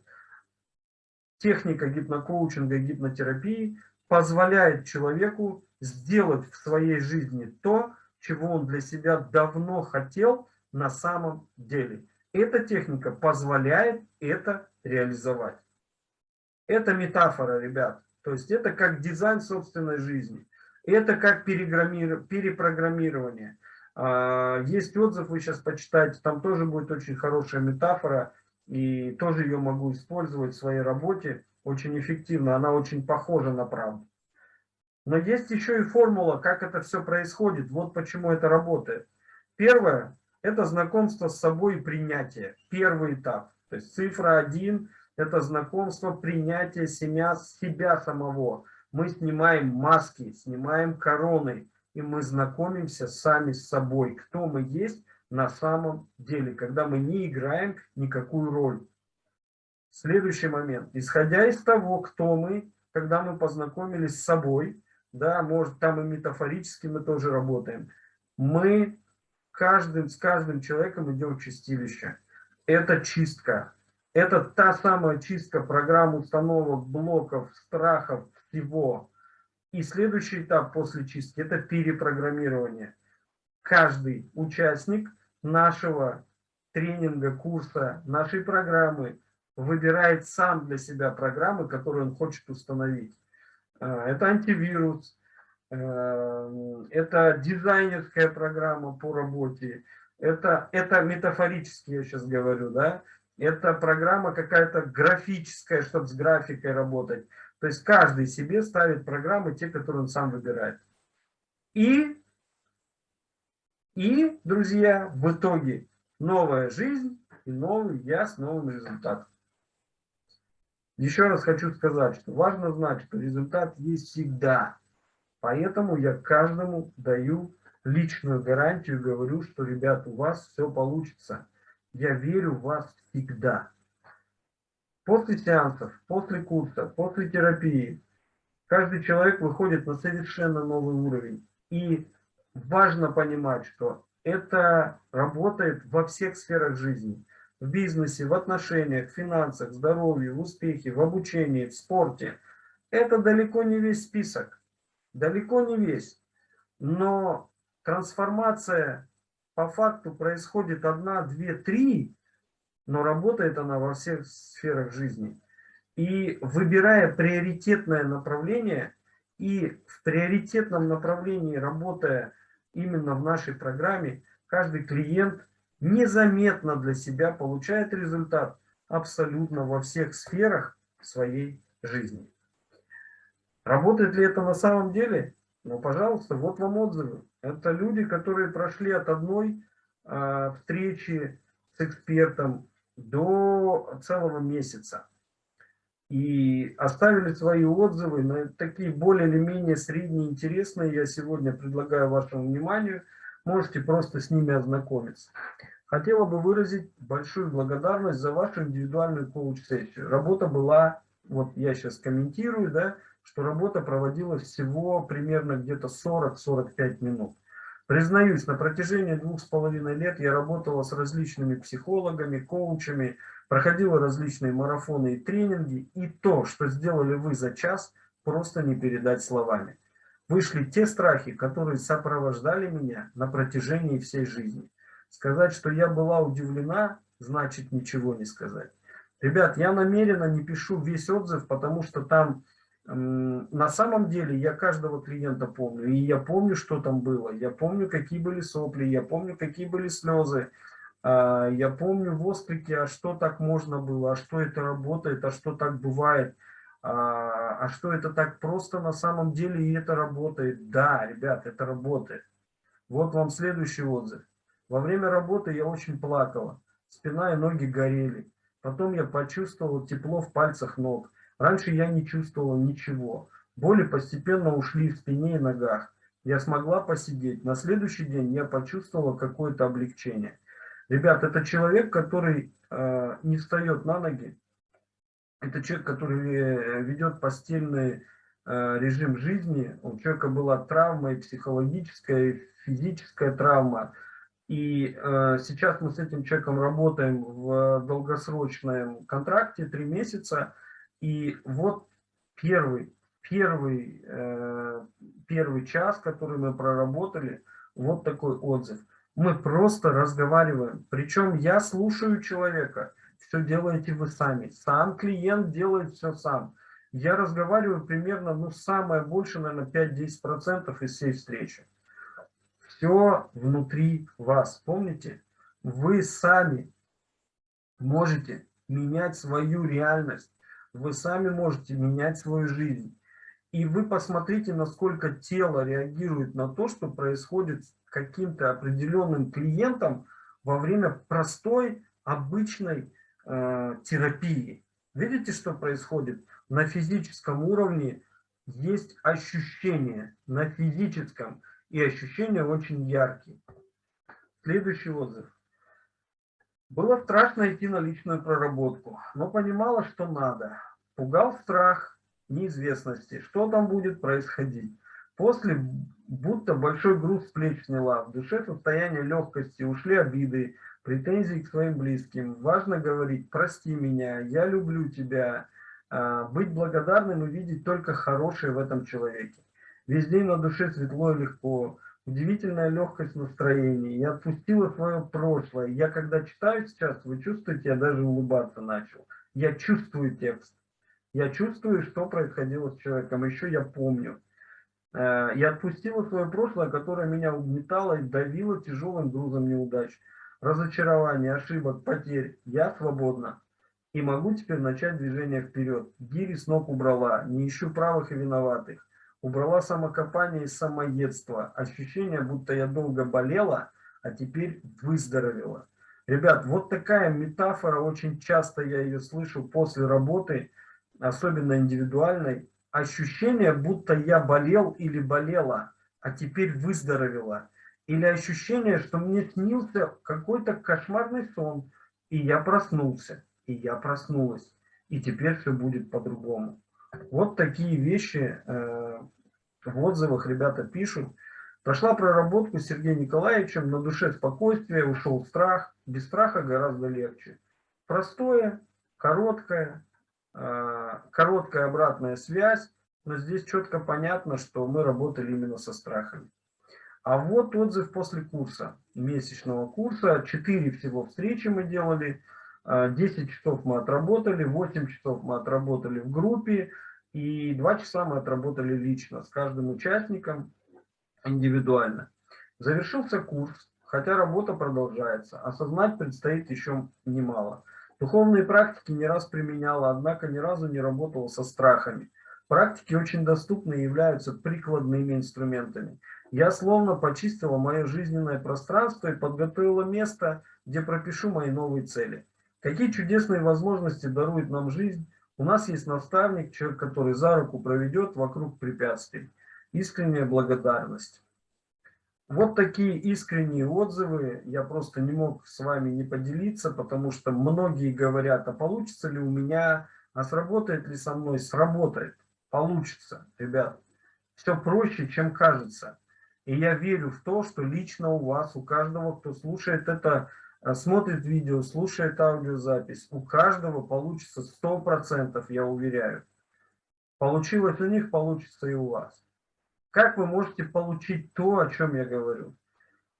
Техника гипнокоучинга гипнотерапии позволяет человеку сделать в своей жизни то, чего он для себя давно хотел на самом деле. Эта техника позволяет это реализовать. Это метафора, ребят. То есть это как дизайн собственной жизни. Это как перепрограммирование. А, есть отзыв, вы сейчас почитаете, там тоже будет очень хорошая метафора. И тоже ее могу использовать в своей работе очень эффективно. Она очень похожа на правду. Но есть еще и формула, как это все происходит. Вот почему это работает. Первое это знакомство с собой и принятие. Первый этап. То есть цифра один – это знакомство, принятие себя, себя самого. Мы снимаем маски, снимаем короны, и мы знакомимся сами с собой, кто мы есть на самом деле, когда мы не играем никакую роль. Следующий момент. Исходя из того, кто мы, когда мы познакомились с собой, да, может там и метафорически мы тоже работаем, мы каждым, с каждым человеком идем чистилище. Это чистка. Это та самая чистка программ, установок, блоков, страхов, всего. И следующий этап после чистки – это перепрограммирование. Каждый участник нашего тренинга, курса, нашей программы выбирает сам для себя программы, которые он хочет установить. Э, это антивирус, это дизайнерская программа по работе, это, это метафорически я сейчас говорю, да, это программа какая-то графическая, чтобы с графикой работать. То есть каждый себе ставит программы, те, которые он сам выбирает. И, и друзья, в итоге новая жизнь и новый я с новым результатом. Еще раз хочу сказать, что важно знать, что результат есть всегда. Поэтому я каждому даю личную гарантию, говорю, что, ребят, у вас все получится. Я верю в вас всегда. После сеансов, после курса, после терапии каждый человек выходит на совершенно новый уровень. И важно понимать, что это работает во всех сферах жизни. В бизнесе, в отношениях, в финансах, в здоровье, в успехе, в обучении, в спорте. Это далеко не весь список. Далеко не весь. Но трансформация по факту происходит одна, две, три, но работает она во всех сферах жизни. И выбирая приоритетное направление, и в приоритетном направлении работая именно в нашей программе, каждый клиент незаметно для себя получает результат абсолютно во всех сферах своей жизни. Работает ли это на самом деле? Ну, пожалуйста, вот вам отзывы. Это люди, которые прошли от одной э, встречи с экспертом до целого месяца. И оставили свои отзывы на такие более или менее средние интересные. Я сегодня предлагаю вашему вниманию. Можете просто с ними ознакомиться. Хотела бы выразить большую благодарность за вашу индивидуальную коуч-сессию. Работа была, вот я сейчас комментирую, да, что работа проводилась всего примерно где-то 40-45 минут. Признаюсь, на протяжении двух с половиной лет я работала с различными психологами, коучами, проходила различные марафоны и тренинги, и то, что сделали вы за час, просто не передать словами. Вышли те страхи, которые сопровождали меня на протяжении всей жизни. Сказать, что я была удивлена, значит ничего не сказать. Ребят, я намеренно не пишу весь отзыв, потому что там на самом деле я каждого клиента помню, и я помню, что там было, я помню, какие были сопли, я помню, какие были слезы, а, я помню восклики, а что так можно было, а что это работает, а что так бывает, а, а что это так просто на самом деле и это работает. Да, ребят, это работает. Вот вам следующий отзыв. Во время работы я очень плакала, спина и ноги горели. Потом я почувствовал тепло в пальцах ног. Раньше я не чувствовала ничего. Боли постепенно ушли в спине и ногах. Я смогла посидеть. На следующий день я почувствовала какое-то облегчение. Ребят, это человек, который э, не встает на ноги. Это человек, который э, ведет постельный э, режим жизни. У человека была травма и психологическая, и физическая травма. И э, сейчас мы с этим человеком работаем в долгосрочном контракте, три месяца. И вот первый, первый, э, первый час, который мы проработали, вот такой отзыв. Мы просто разговариваем. Причем я слушаю человека. Все делаете вы сами. Сам клиент делает все сам. Я разговариваю примерно, ну, самое больше, наверное, 5-10% из всей встречи. Все внутри вас. Помните? Вы сами можете менять свою реальность вы сами можете менять свою жизнь. И вы посмотрите, насколько тело реагирует на то, что происходит с каким-то определенным клиентом во время простой, обычной э, терапии. Видите, что происходит? На физическом уровне есть ощущения, на физическом, и ощущения очень яркие. Следующий отзыв. Было страшно идти на личную проработку, но понимала, что надо. Пугал страх неизвестности, что там будет происходить. После будто большой груз с плеч сняла, в душе состояние легкости, ушли обиды, претензий к своим близким. Важно говорить «прости меня», «я люблю тебя», а, быть благодарным и видеть только хорошее в этом человеке. Весь день на душе светло и легко, удивительная легкость настроения. Я отпустила свое прошлое. Я когда читаю сейчас, вы чувствуете, я даже улыбаться начал. Я чувствую текст. Я чувствую, что происходило с человеком. Еще я помню. Э, я отпустила свое прошлое, которое меня угнетало и давило тяжелым грузом неудач, разочарований, ошибок, потерь. Я свободна и могу теперь начать движение вперед. Гири с ног убрала, не ищу правых и виноватых. Убрала самокопание и самоедство. Ощущение, будто я долго болела, а теперь выздоровела. Ребят, вот такая метафора, очень часто я ее слышу после работы, особенно индивидуальной. Ощущение, будто я болел или болела, а теперь выздоровела. Или ощущение, что мне снился какой-то кошмарный сон, и я проснулся и я проснулась. И теперь все будет по-другому. Вот такие вещи э, в отзывах ребята пишут. Прошла проработку с Сергеем Николаевичем, на душе спокойствие, ушел страх. Без страха гораздо легче. Простое, короткое, э, короткая обратная связь, но здесь четко понятно, что мы работали именно со страхами. А вот отзыв после курса, месячного курса. Четыре всего встречи мы делали. 10 а, часов мы отработали, 8 часов мы отработали в группе, и 2 часа мы отработали лично с каждым участником индивидуально. Завершился курс, хотя работа продолжается, осознать предстоит еще немало. Духовные практики не раз применяла, однако ни разу не работала со страхами. Практики очень доступны и являются прикладными инструментами. Я словно почистила мое жизненное пространство и подготовила место, где пропишу мои новые цели. Какие чудесные возможности дарует нам жизнь. У нас есть наставник, человек, который за руку проведет вокруг препятствий. Искренняя благодарность. Вот такие искренние отзывы. Я просто не мог с вами не поделиться, потому что многие говорят, а получится ли у меня, а сработает ли со мной? Сработает. Получится, ребят. Все проще, чем кажется. И я верю в то, что лично у вас, у каждого, кто слушает это смотрит видео, слушает аудиозапись, у каждого получится 100%, я уверяю. Получилось у них, получится и у вас. Как вы можете получить то, о чем я говорю?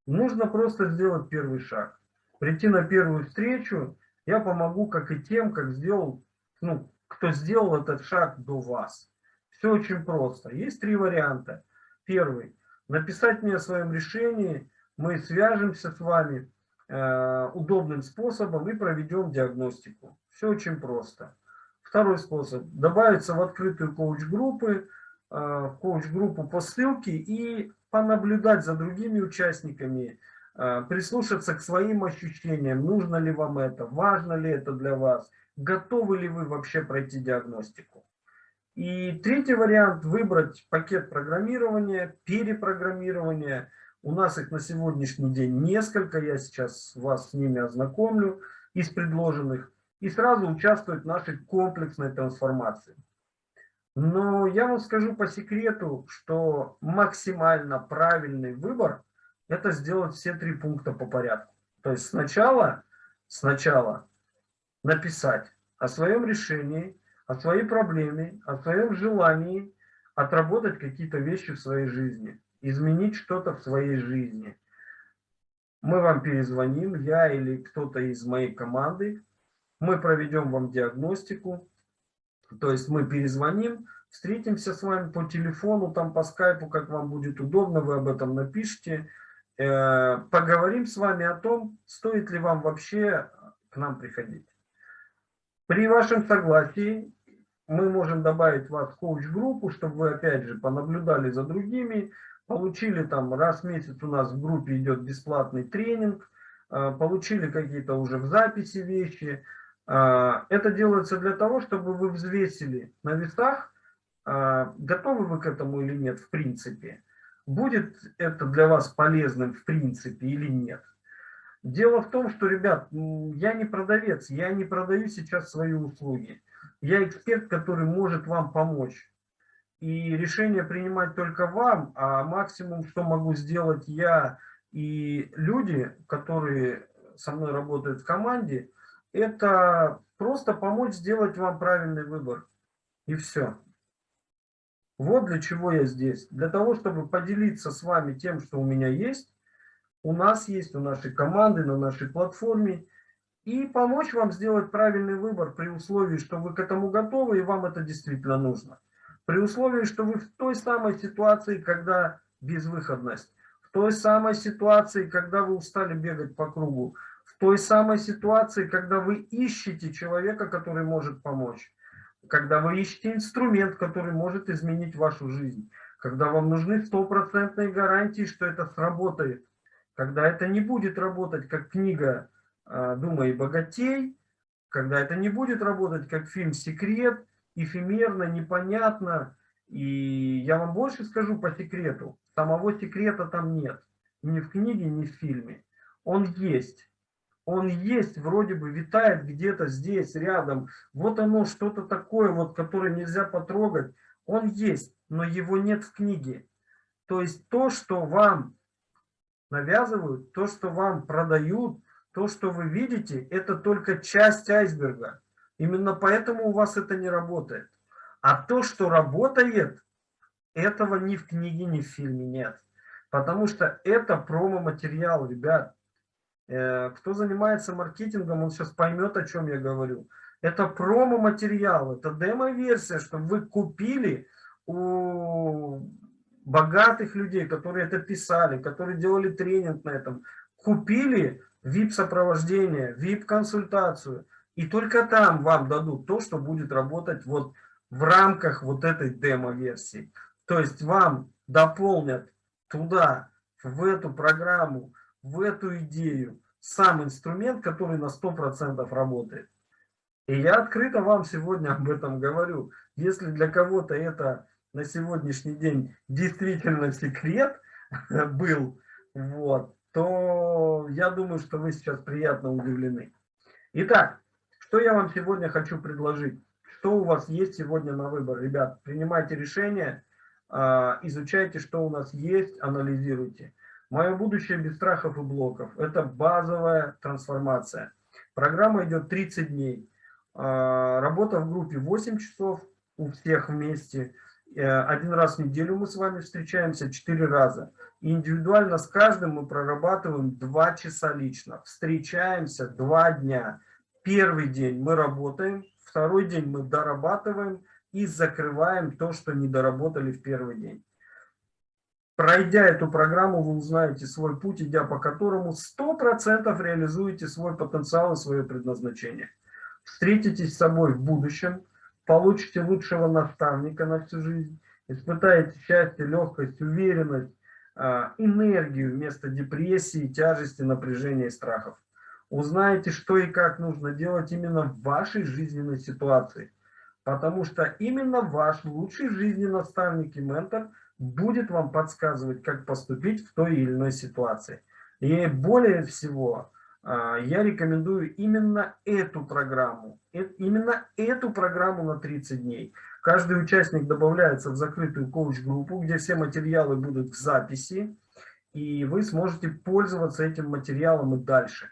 Нужно просто сделать первый шаг. Прийти на первую встречу, я помогу, как и тем, как сделал, ну, кто сделал этот шаг до вас. Все очень просто. Есть три варианта. Первый. Написать мне о своем решении, мы свяжемся с вами, удобным способом и проведем диагностику. Все очень просто. Второй способ. Добавиться в открытую коуч-группы, э, коуч-группу по ссылке и понаблюдать за другими участниками, э, прислушаться к своим ощущениям, нужно ли вам это, важно ли это для вас, готовы ли вы вообще пройти диагностику. И третий вариант – выбрать пакет программирования, перепрограммирования – у нас их на сегодняшний день несколько, я сейчас вас с ними ознакомлю из предложенных, и сразу участвовать в нашей комплексной трансформации. Но я вам скажу по секрету, что максимально правильный выбор – это сделать все три пункта по порядку. То есть сначала, сначала написать о своем решении, о своей проблеме, о своем желании отработать какие-то вещи в своей жизни изменить что-то в своей жизни. Мы вам перезвоним, я или кто-то из моей команды, мы проведем вам диагностику, то есть мы перезвоним, встретимся с вами по телефону, там по скайпу, как вам будет удобно, вы об этом напишите, э, поговорим с вами о том, стоит ли вам вообще к нам приходить. При вашем согласии мы можем добавить вас в коуч-группу, чтобы вы опять же понаблюдали за другими, получили там раз в месяц у нас в группе идет бесплатный тренинг, э, получили какие-то уже в записи вещи. Э, это делается для того, чтобы вы взвесили на весах, э, готовы вы к этому или нет в принципе. Будет это для вас полезным в принципе или нет. Дело в том, что, ребят, я не продавец, я не продаю сейчас свои услуги. Я эксперт, который может вам помочь и решение принимать только вам, а максимум, что могу сделать я и люди, которые со мной работают в команде, это просто помочь сделать вам правильный выбор. И все. Вот для чего я здесь. Для того, чтобы поделиться с вами тем, что у меня есть, у нас есть, у нашей команды, на нашей платформе, и помочь вам сделать правильный выбор при условии, что вы к этому готовы и вам это действительно нужно. При условии, что вы в той самой ситуации, когда безвыходность, в той самой ситуации, когда вы устали бегать по кругу, в той самой ситуации, когда вы ищете человека, который может помочь, когда вы ищете инструмент, который может изменить вашу жизнь, когда вам нужны стопроцентные гарантии, что это сработает, когда это не будет работать как книга а, «Думай богатей», когда это не будет работать как фильм «Секрет», эфемерно, непонятно. И я вам больше скажу по секрету. Самого секрета там нет. Ни в книге, ни в фильме. Он есть. Он есть, вроде бы витает где-то здесь, рядом. Вот оно, что-то такое, вот, которое нельзя потрогать. Он есть, но его нет в книге. То есть то, что вам навязывают, то, что вам продают, то, что вы видите, это только часть айсберга. Именно поэтому у вас это не работает. А то, что работает, этого ни в книге, ни в фильме нет. Потому что это промо-материал, ребят. Э, кто занимается маркетингом, он сейчас поймет, о чем я говорю. Это промо-материал, это демо-версия, чтобы вы купили у богатых людей, которые это писали, которые делали тренинг на этом, купили VIP-сопровождение, VIP-консультацию, и только там вам дадут то, что будет работать вот в рамках вот этой демо-версии. То есть вам дополнят туда, в эту программу, в эту идею, сам инструмент, который на 100% работает. И я открыто вам сегодня об этом говорю. Если для кого-то это на сегодняшний день действительно секрет был, вот, то я думаю, что вы сейчас приятно удивлены. Итак, что я вам сегодня хочу предложить? Что у вас есть сегодня на выбор? Ребят, принимайте решение, а, изучайте, что у нас есть, анализируйте. Мое будущее без страхов и блоков. Это базовая трансформация. Программа идет 30 дней. А, работа в группе 8 часов у всех вместе. Э, один раз в неделю мы с вами встречаемся, 4 раза. Индивидуально с каждым мы прорабатываем 2 часа лично. Встречаемся 2 дня. Первый день мы работаем, второй день мы дорабатываем и закрываем то, что не доработали в первый день. Пройдя эту программу, вы узнаете свой путь, идя по которому 100% реализуете свой потенциал и свое предназначение. Встретитесь с собой в будущем – получите лучшего наставника на всю жизнь, испытаете счастье, легкость, уверенность, а, энергию вместо депрессии, тяжести, напряжения и страхов. Узнаете, что и как нужно делать именно в вашей жизненной ситуации. Потому что именно ваш лучший жизненный наставник и ментор будет вам подсказывать, как поступить в той или иной ситуации. И более всего, а, я рекомендую именно эту программу, э, именно эту программу на 30 дней. Каждый участник добавляется в закрытую коуч-группу, где все материалы будут в записи, и вы сможете пользоваться этим материалом и дальше.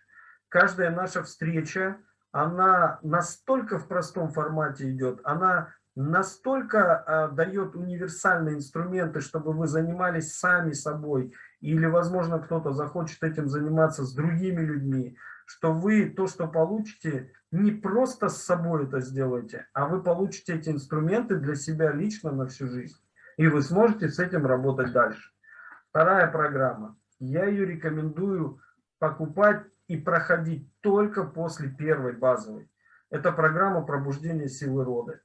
Каждая наша встреча, она настолько в простом формате идет, она настолько а, дает универсальные инструменты, чтобы вы занимались сами собой, или, возможно, кто-то захочет этим заниматься с другими людьми, что вы то, что получите, не просто с собой это сделаете, а вы получите эти инструменты для себя лично на всю жизнь. И вы сможете с этим работать дальше. Вторая программа. Я ее рекомендую покупать и проходить только после первой базовой. Это программа пробуждения силы рода.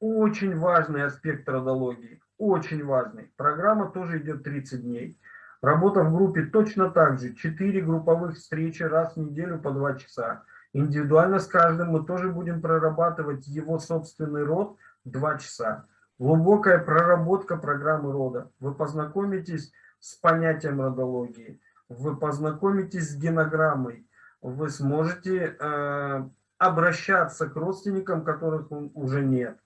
Очень важный аспект родологии. Очень важный. Программа тоже идет 30 дней. Работа в группе точно так же. Четыре групповых встречи раз в неделю по два часа. Индивидуально с каждым мы тоже будем прорабатывать его собственный род два часа. Глубокая проработка программы рода. Вы познакомитесь с понятием родологии. Вы познакомитесь с генограммой. Вы сможете э, обращаться к родственникам, которых уже нет.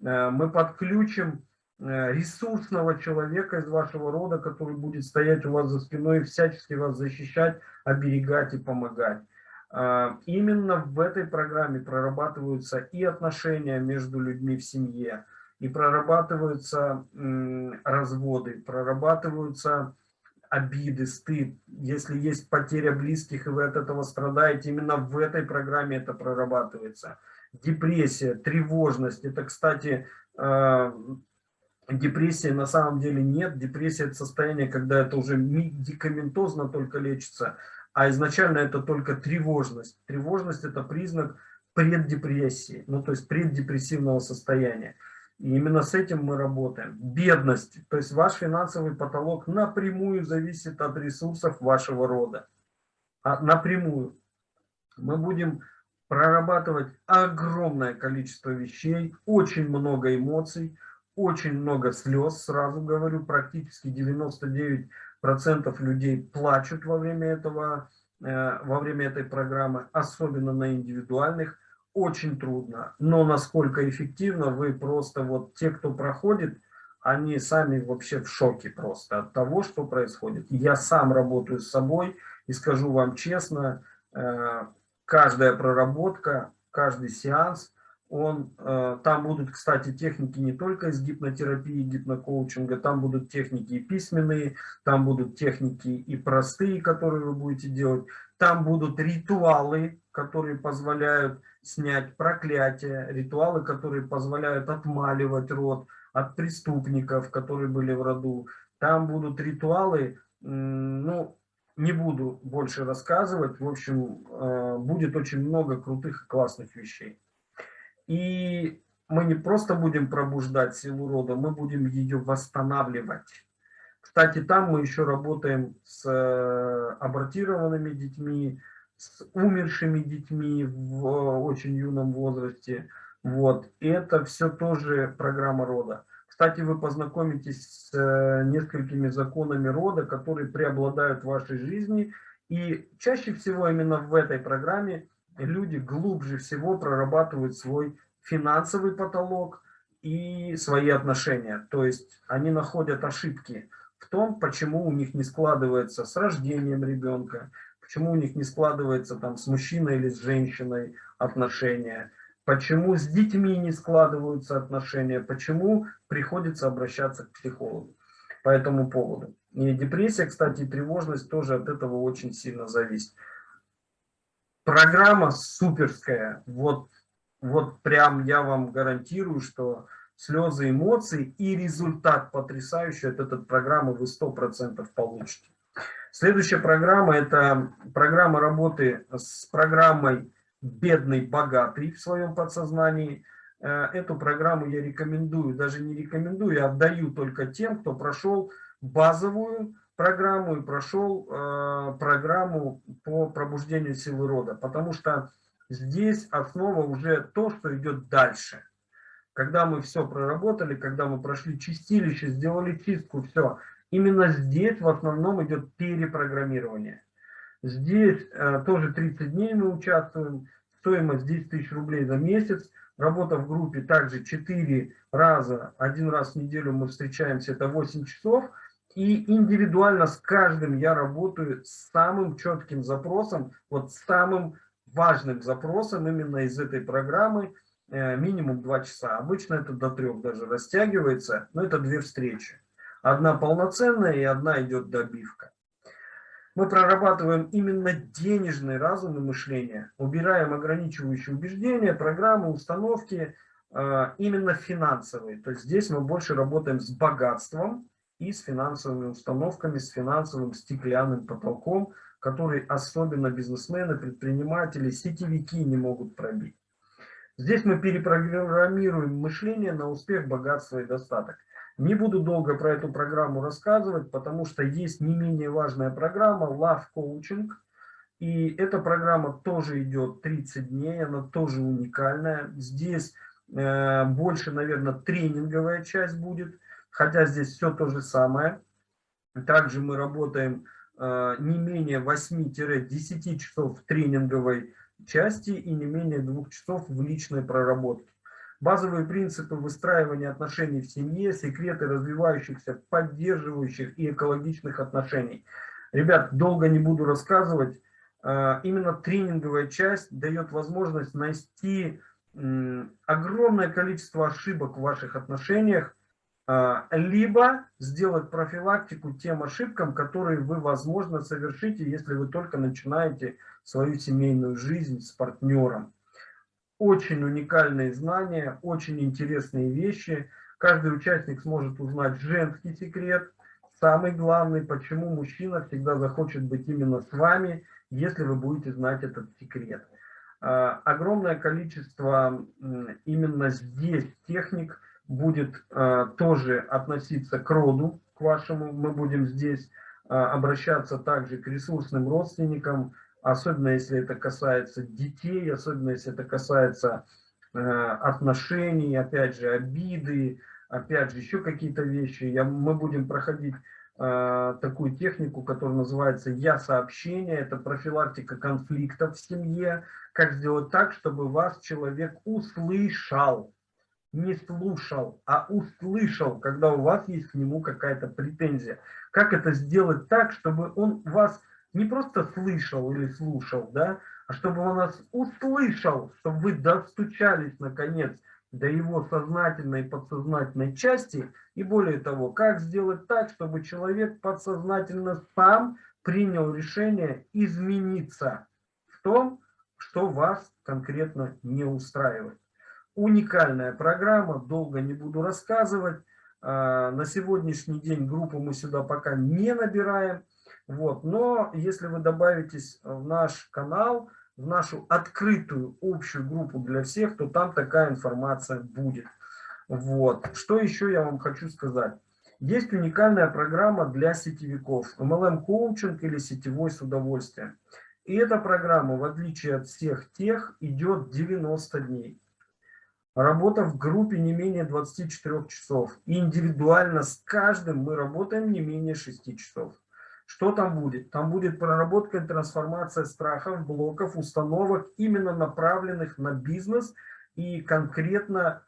Э, мы подключим Э, ресурсного человека из вашего рода, который будет стоять у вас за спиной и всячески вас защищать, оберегать и помогать. А, именно в этой программе прорабатываются и отношения между людьми в семье, и прорабатываются разводы, прорабатываются обиды, стыд. Если есть потеря близких, и вы от этого страдаете, именно в этой программе это прорабатывается. Депрессия, тревожность. Это, кстати, а, депрессии на самом деле нет. Депрессия – это состояние, когда это уже медикаментозно только лечится, а изначально это только тревожность. Тревожность – это признак преддепрессии, ну то есть преддепрессивного состояния. И именно с этим мы работаем. Бедность, то есть ваш финансовый потолок напрямую зависит от ресурсов вашего рода. А, напрямую. Мы будем прорабатывать огромное количество вещей, очень много эмоций, очень много слез, сразу говорю, практически 99% людей плачут во время этого, э, во время этой программы, особенно на индивидуальных, очень трудно. Но насколько эффективно, вы просто вот те, кто проходит, они сами вообще в шоке просто от того, что происходит. Я сам работаю с собой и скажу вам честно, э, каждая проработка, каждый сеанс – он, э, там будут, кстати, техники не только из гипнотерапии, гипнокоучинга, там будут техники и письменные, там будут техники и простые, которые вы будете делать, там будут ритуалы, которые позволяют снять проклятие, ритуалы, которые позволяют отмаливать род от преступников, которые были в роду. Там будут ритуалы, ну, не буду больше рассказывать, в общем, э, будет очень много крутых и классных вещей. И мы не просто будем пробуждать силу рода, мы будем ее восстанавливать. Кстати, там мы еще работаем с э, абортированными детьми, с умершими детьми в очень юном возрасте. Вот. Это все тоже программа рода. Кстати, вы познакомитесь с э, несколькими законами рода, которые преобладают в вашей жизни. И чаще всего именно в этой программе люди глубже всего прорабатывают свой финансовый потолок и свои отношения. То есть они находят ошибки в том, почему у них не складывается с рождением ребенка, почему у них не складывается там с мужчиной или с женщиной отношения, почему с детьми не складываются отношения, почему приходится обращаться к психологу по этому поводу. И депрессия, кстати, и тревожность тоже от этого очень сильно зависит. Программа суперская. Вот, вот прям я вам гарантирую, что слезы эмоций и результат потрясающий от этой программы вы 100% получите. Следующая программа – это программа работы с программой «Бедный богатый» в своем подсознании. Э, эту программу я рекомендую, даже не рекомендую, а отдаю только тем, кто прошел базовую программу и прошел э, программу по пробуждению силы рода, потому что здесь основа уже то, что идет дальше. Когда мы все проработали, когда мы прошли чистилище, сделали чистку, все, именно здесь в основном идет перепрограммирование. Здесь э, тоже 30 дней мы участвуем, стоимость 10 тысяч рублей за месяц, работа в группе также 4 раза, один раз в неделю мы встречаемся, это 8 часов, и индивидуально с каждым я работаю с самым четким запросом, вот самым важным запросом именно из этой программы, э, минимум 2 часа. Обычно это до 3 даже растягивается, но это две встречи. Одна полноценная и одна идет добивка. Мы прорабатываем именно денежный разум и мышление, убираем ограничивающие убеждения, программы, установки, э, именно финансовые. То есть здесь мы больше работаем с богатством, и с финансовыми установками, с финансовым стеклянным потолком, который особенно бизнесмены, предприниматели, сетевики не могут пробить. Здесь мы перепрограммируем мышление на успех, богатство и достаток. Не буду долго про эту программу рассказывать, потому что есть не менее важная программа Love Coaching. И эта программа тоже идет 30 дней, она тоже уникальная. Здесь э, больше, наверное, тренинговая часть будет – хотя здесь все то же самое. Также мы работаем э, не менее 8-10 часов в тренинговой части и не менее 2 часов в личной проработке. Базовые принципы выстраивания отношений в семье, секреты развивающихся, поддерживающих и экологичных отношений. Ребят, долго не буду рассказывать. э, именно тренинговая часть дает возможность найти огромное количество ошибок в ваших отношениях, а, либо сделать профилактику тем ошибкам, которые вы, возможно, совершите, если вы только начинаете свою семейную жизнь с партнером. Очень уникальные знания, очень интересные вещи. Каждый участник сможет узнать женский секрет. Самый главный, почему мужчина всегда захочет быть именно с вами, если вы будете знать этот секрет. А, огромное количество именно здесь техник будет а, тоже относиться к роду, к вашему. Мы будем здесь а, обращаться также к ресурсным родственникам, особенно если это касается детей, особенно если это касается отношений, опять же, обиды, опять же, еще какие-то вещи. Я, мы будем проходить такую технику, которая называется «Я-сообщение». Это профилактика конфликтов в семье, как сделать так, чтобы вас человек услышал. Не слушал, а услышал, когда у вас есть к нему какая-то претензия. Как это сделать так, чтобы он вас не просто слышал или слушал, да, а чтобы он вас услышал, чтобы вы достучались наконец до его сознательной и подсознательной части. И более того, как сделать так, чтобы человек подсознательно сам принял решение измениться в том, что вас конкретно не устраивает. Уникальная программа, долго не буду рассказывать. А, на сегодняшний день группу мы сюда пока не набираем. Вот. Но если вы добавитесь в наш канал, в нашу открытую общую группу для всех, то там такая информация будет. Вот. Что еще я вам хочу сказать? Есть уникальная программа для сетевиков. MLM коучинг или сетевой с удовольствием. И эта программа, в отличие от всех тех, идет 90 дней. Работа в группе не менее 24 часов. И индивидуально с каждым мы работаем не менее 6 часов. Что там будет? Там будет проработка и трансформация страхов, блоков, установок, именно направленных на бизнес и конкретно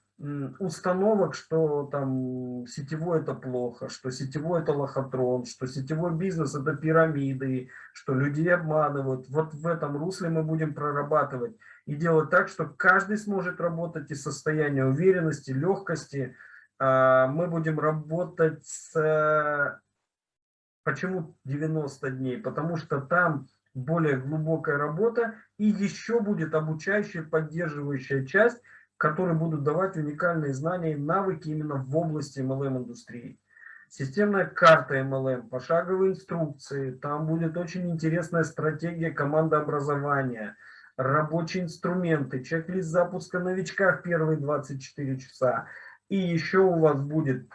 установок, что там сетевой это плохо, что сетевой это лохотрон, что сетевой бизнес это пирамиды, что людей обманывают. Вот в этом русле мы будем прорабатывать и делать так, что каждый сможет работать из состояния уверенности, легкости. А, мы будем работать с... Почему 90 дней? Потому что там более глубокая работа и еще будет обучающая, поддерживающая часть, которые будут давать уникальные знания и навыки именно в области MLM-индустрии. Системная карта MLM, пошаговые инструкции, там будет очень интересная стратегия командообразования, рабочие инструменты, чек-лист запуска новичка в первые 24 часа. И еще у вас будет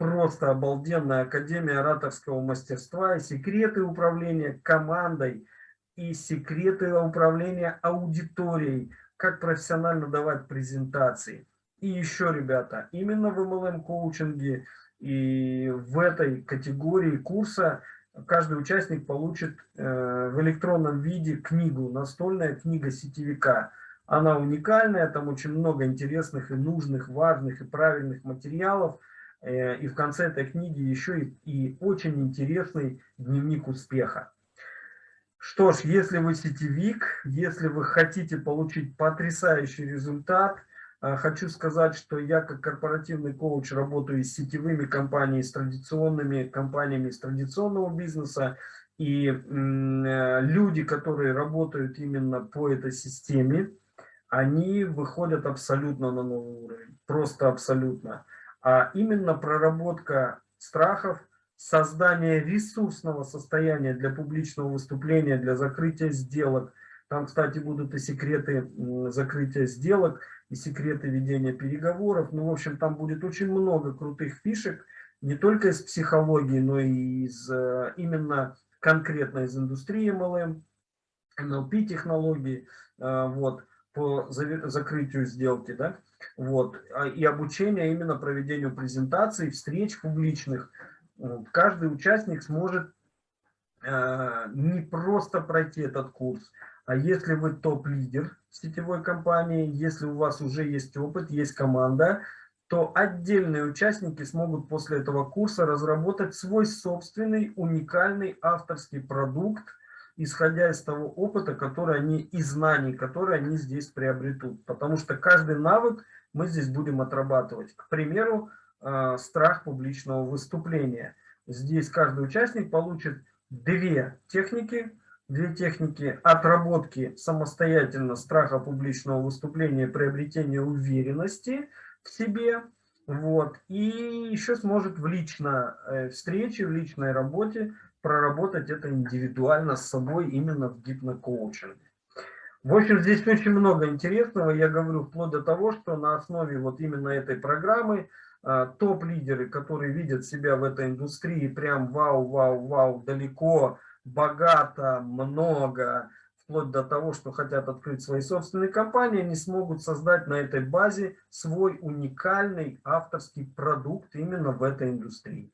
просто обалденная Академия ораторского мастерства и секреты управления командой, и секреты управления аудиторией, как профессионально давать презентации. И еще, ребята, именно в MLM-коучинге и в этой категории курса каждый участник получит э, в электронном виде книгу, настольная книга сетевика. Она уникальная, там очень много интересных и нужных, важных и правильных материалов. Э, и в конце этой книги еще и, и очень интересный дневник успеха. Что ж, если вы сетевик, если вы хотите получить потрясающий результат, э, хочу сказать, что я как корпоративный коуч работаю с сетевыми компаниями, с традиционными компаниями из традиционного бизнеса. И э, люди, которые работают именно по этой системе, они выходят абсолютно на новый уровень, просто абсолютно. А именно проработка страхов, создание ресурсного состояния для публичного выступления, для закрытия сделок. Там, кстати, будут и секреты закрытия сделок, и секреты ведения переговоров. Ну, в общем, там будет очень много крутых фишек, не только из психологии, но и из э, именно конкретно из индустрии MLM, NLP технологий, э, вот, по закрытию сделки, да, вот, а, и обучение именно проведению презентаций, встреч публичных, каждый участник сможет э, не просто пройти этот курс, а если вы топ-лидер сетевой компании, если у вас уже есть опыт, есть команда, то отдельные участники смогут после этого курса разработать свой собственный уникальный авторский продукт исходя из того опыта, который они и знаний, которые они здесь приобретут. Потому что каждый навык мы здесь будем отрабатывать. К примеру, э, страх публичного выступления. Здесь каждый участник получит две техники, две техники отработки самостоятельно страха публичного выступления, приобретения уверенности в себе. Вот. И еще сможет в личной э, встрече, в личной работе проработать это индивидуально с собой именно в гипнокоучинге. В общем, здесь очень много интересного. Я говорю вплоть до того, что на основе вот именно этой программы а, топ-лидеры, которые видят себя в этой индустрии прям вау, вау, вау, далеко, богато, много, вплоть до того, что хотят открыть свои собственные компании, они смогут создать на этой базе свой уникальный авторский продукт именно в этой индустрии.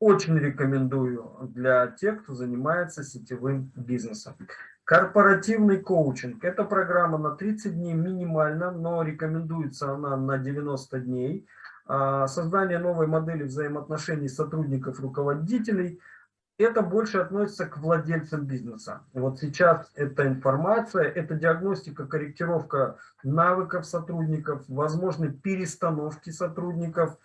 Очень рекомендую для тех, кто занимается сетевым бизнесом. Корпоративный коучинг. Это программа на 30 дней минимально, но рекомендуется она на 90 дней. А, создание новой модели взаимоотношений сотрудников, руководителей. Это больше относится к владельцам бизнеса. Вот сейчас эта информация, это диагностика, корректировка навыков сотрудников, возможны перестановки сотрудников,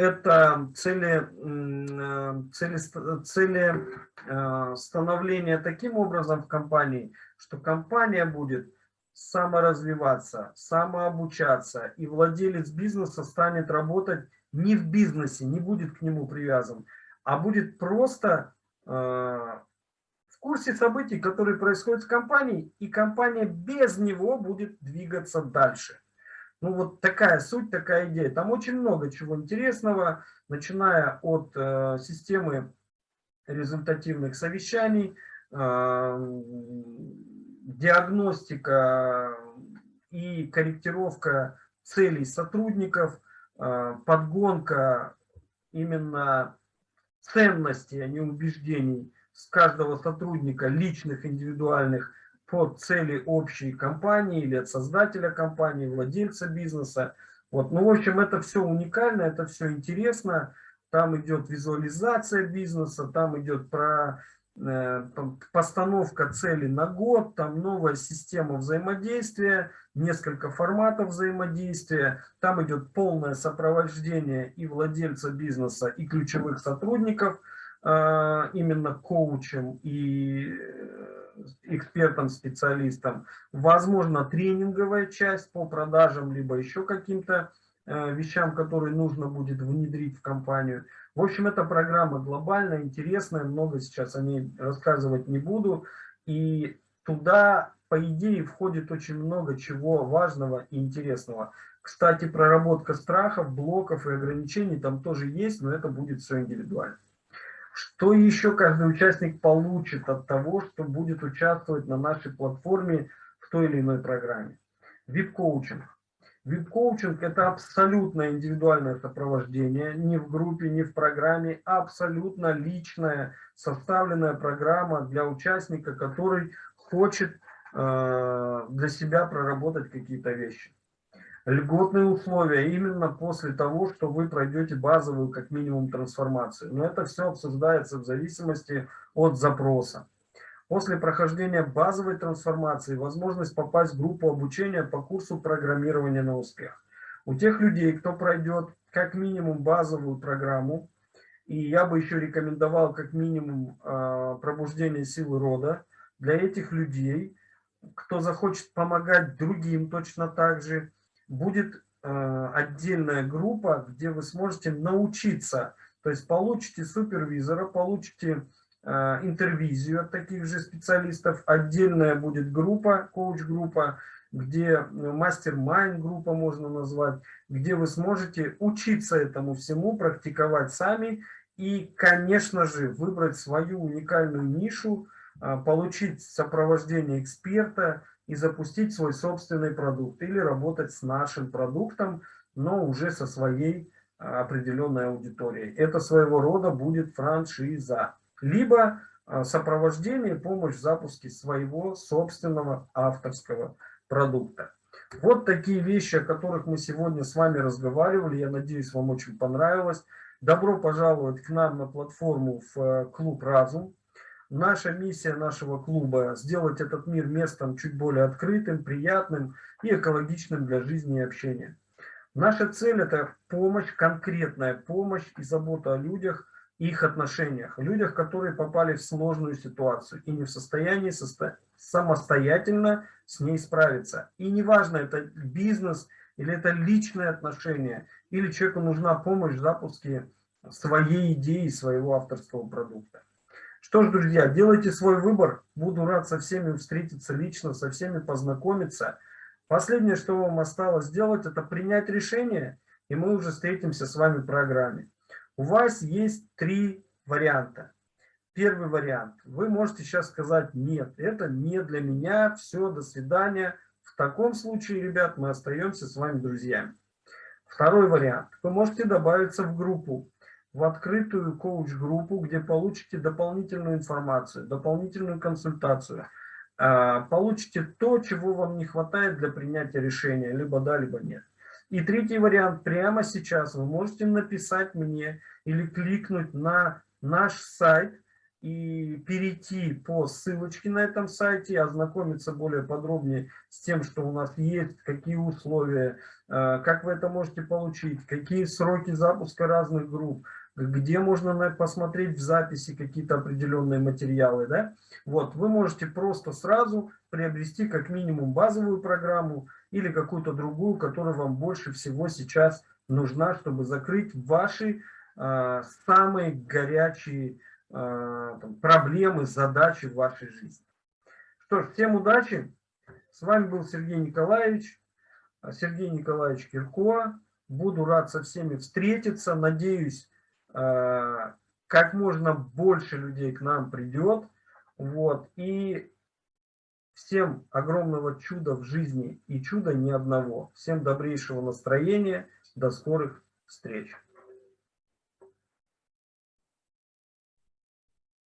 это цели, э, цели, цели э, становления таким образом в компании, что компания будет саморазвиваться, самообучаться, и владелец бизнеса станет работать не в бизнесе, не будет к нему привязан, а будет просто э, в курсе событий, которые происходят в компании, и компания без него будет двигаться дальше. Ну вот такая суть, такая идея. Там очень много чего интересного, начиная от э, системы результативных совещаний, э, диагностика и корректировка целей сотрудников, э, подгонка именно ценностей, а не убеждений с каждого сотрудника, личных, индивидуальных, под цели общей компании или от создателя компании, владельца бизнеса. Вот. Ну, в общем, это все уникально, это все интересно. Там идет визуализация бизнеса, там идет про э, постановка цели на год, там новая система взаимодействия, несколько форматов взаимодействия, там идет полное сопровождение и владельца бизнеса, и ключевых сотрудников, э, именно коучем и экспертам, специалистам. Возможно, тренинговая часть по продажам, либо еще каким-то э, вещам, которые нужно будет внедрить в компанию. В общем, эта программа глобальная, интересная, много сейчас о ней рассказывать не буду. И туда, по идее, входит очень много чего важного и интересного. Кстати, проработка страхов, блоков и ограничений там тоже есть, но это будет все индивидуально. Что еще каждый участник получит от того, что будет участвовать на нашей платформе в той или иной программе? VIP-коучинг. VIP-коучинг – это абсолютно индивидуальное сопровождение, не в группе, не в программе, а абсолютно личная, составленная программа для участника, который хочет э, для себя проработать какие-то вещи льготные условия именно после того, что вы пройдете базовую как минимум трансформацию. Но это все обсуждается в зависимости от запроса. После прохождения базовой трансформации возможность попасть в группу обучения по курсу программирования на успех. У тех людей, кто пройдет как минимум базовую программу, и я бы еще рекомендовал как минимум э, пробуждение силы рода, для этих людей, кто захочет помогать другим точно так же, будет э, отдельная группа, где вы сможете научиться, то есть получите супервизора, получите э, интервизию от таких же специалистов, отдельная будет группа, коуч-группа, где мастер-майн группа можно назвать, где вы сможете учиться этому всему, практиковать сами и, конечно же, выбрать свою уникальную нишу, э, получить сопровождение эксперта, и запустить свой собственный продукт или работать с нашим продуктом, но уже со своей а, определенной аудиторией. Это своего рода будет франшиза. Либо а, сопровождение, помощь в запуске своего собственного авторского продукта. Вот такие вещи, о которых мы сегодня с вами разговаривали. Я надеюсь, вам очень понравилось. Добро пожаловать к нам на платформу в э, Клуб Разум. Наша миссия нашего клуба – сделать этот мир местом чуть более открытым, приятным и экологичным для жизни и общения. Наша цель – это помощь, конкретная помощь и забота о людях, их отношениях, людях, которые попали в сложную ситуацию и не в состоянии состо... самостоятельно с ней справиться. И неважно, это бизнес или это личные отношения, или человеку нужна помощь в запуске своей идеи, своего авторского продукта. Что ж, друзья, делайте свой выбор. Буду рад со всеми встретиться лично, со всеми познакомиться. Последнее, что вам осталось сделать, это принять решение, и мы уже встретимся с вами в программе. У вас есть три варианта. Первый вариант. Вы можете сейчас сказать, нет, это не для меня, все, до свидания. В таком случае, ребят, мы остаемся с вами друзьями. Второй вариант. Вы можете добавиться в группу, в открытую коуч-группу, где получите дополнительную информацию, дополнительную консультацию. А, получите то, чего вам не хватает для принятия решения, либо да, либо нет. И третий вариант. Прямо сейчас вы можете написать мне или кликнуть на наш сайт и перейти по ссылочке на этом сайте, ознакомиться более подробнее с тем, что у нас есть, какие условия, э, как вы это можете получить, какие сроки запуска разных групп, где можно посмотреть в записи какие-то определенные материалы. Да? Вот, вы можете просто сразу приобрести как минимум базовую программу, или какую-то другую, которая вам больше всего сейчас нужна, чтобы закрыть ваши э, самые горячие э, проблемы, задачи в вашей жизни. Что ж, всем удачи. С вами был Сергей Николаевич, Сергей Николаевич Кирко. Буду рад со всеми встретиться. Надеюсь, как можно больше людей к нам придет. Вот. И Всем огромного чуда в жизни и чуда ни одного. Всем добрейшего настроения. До скорых встреч.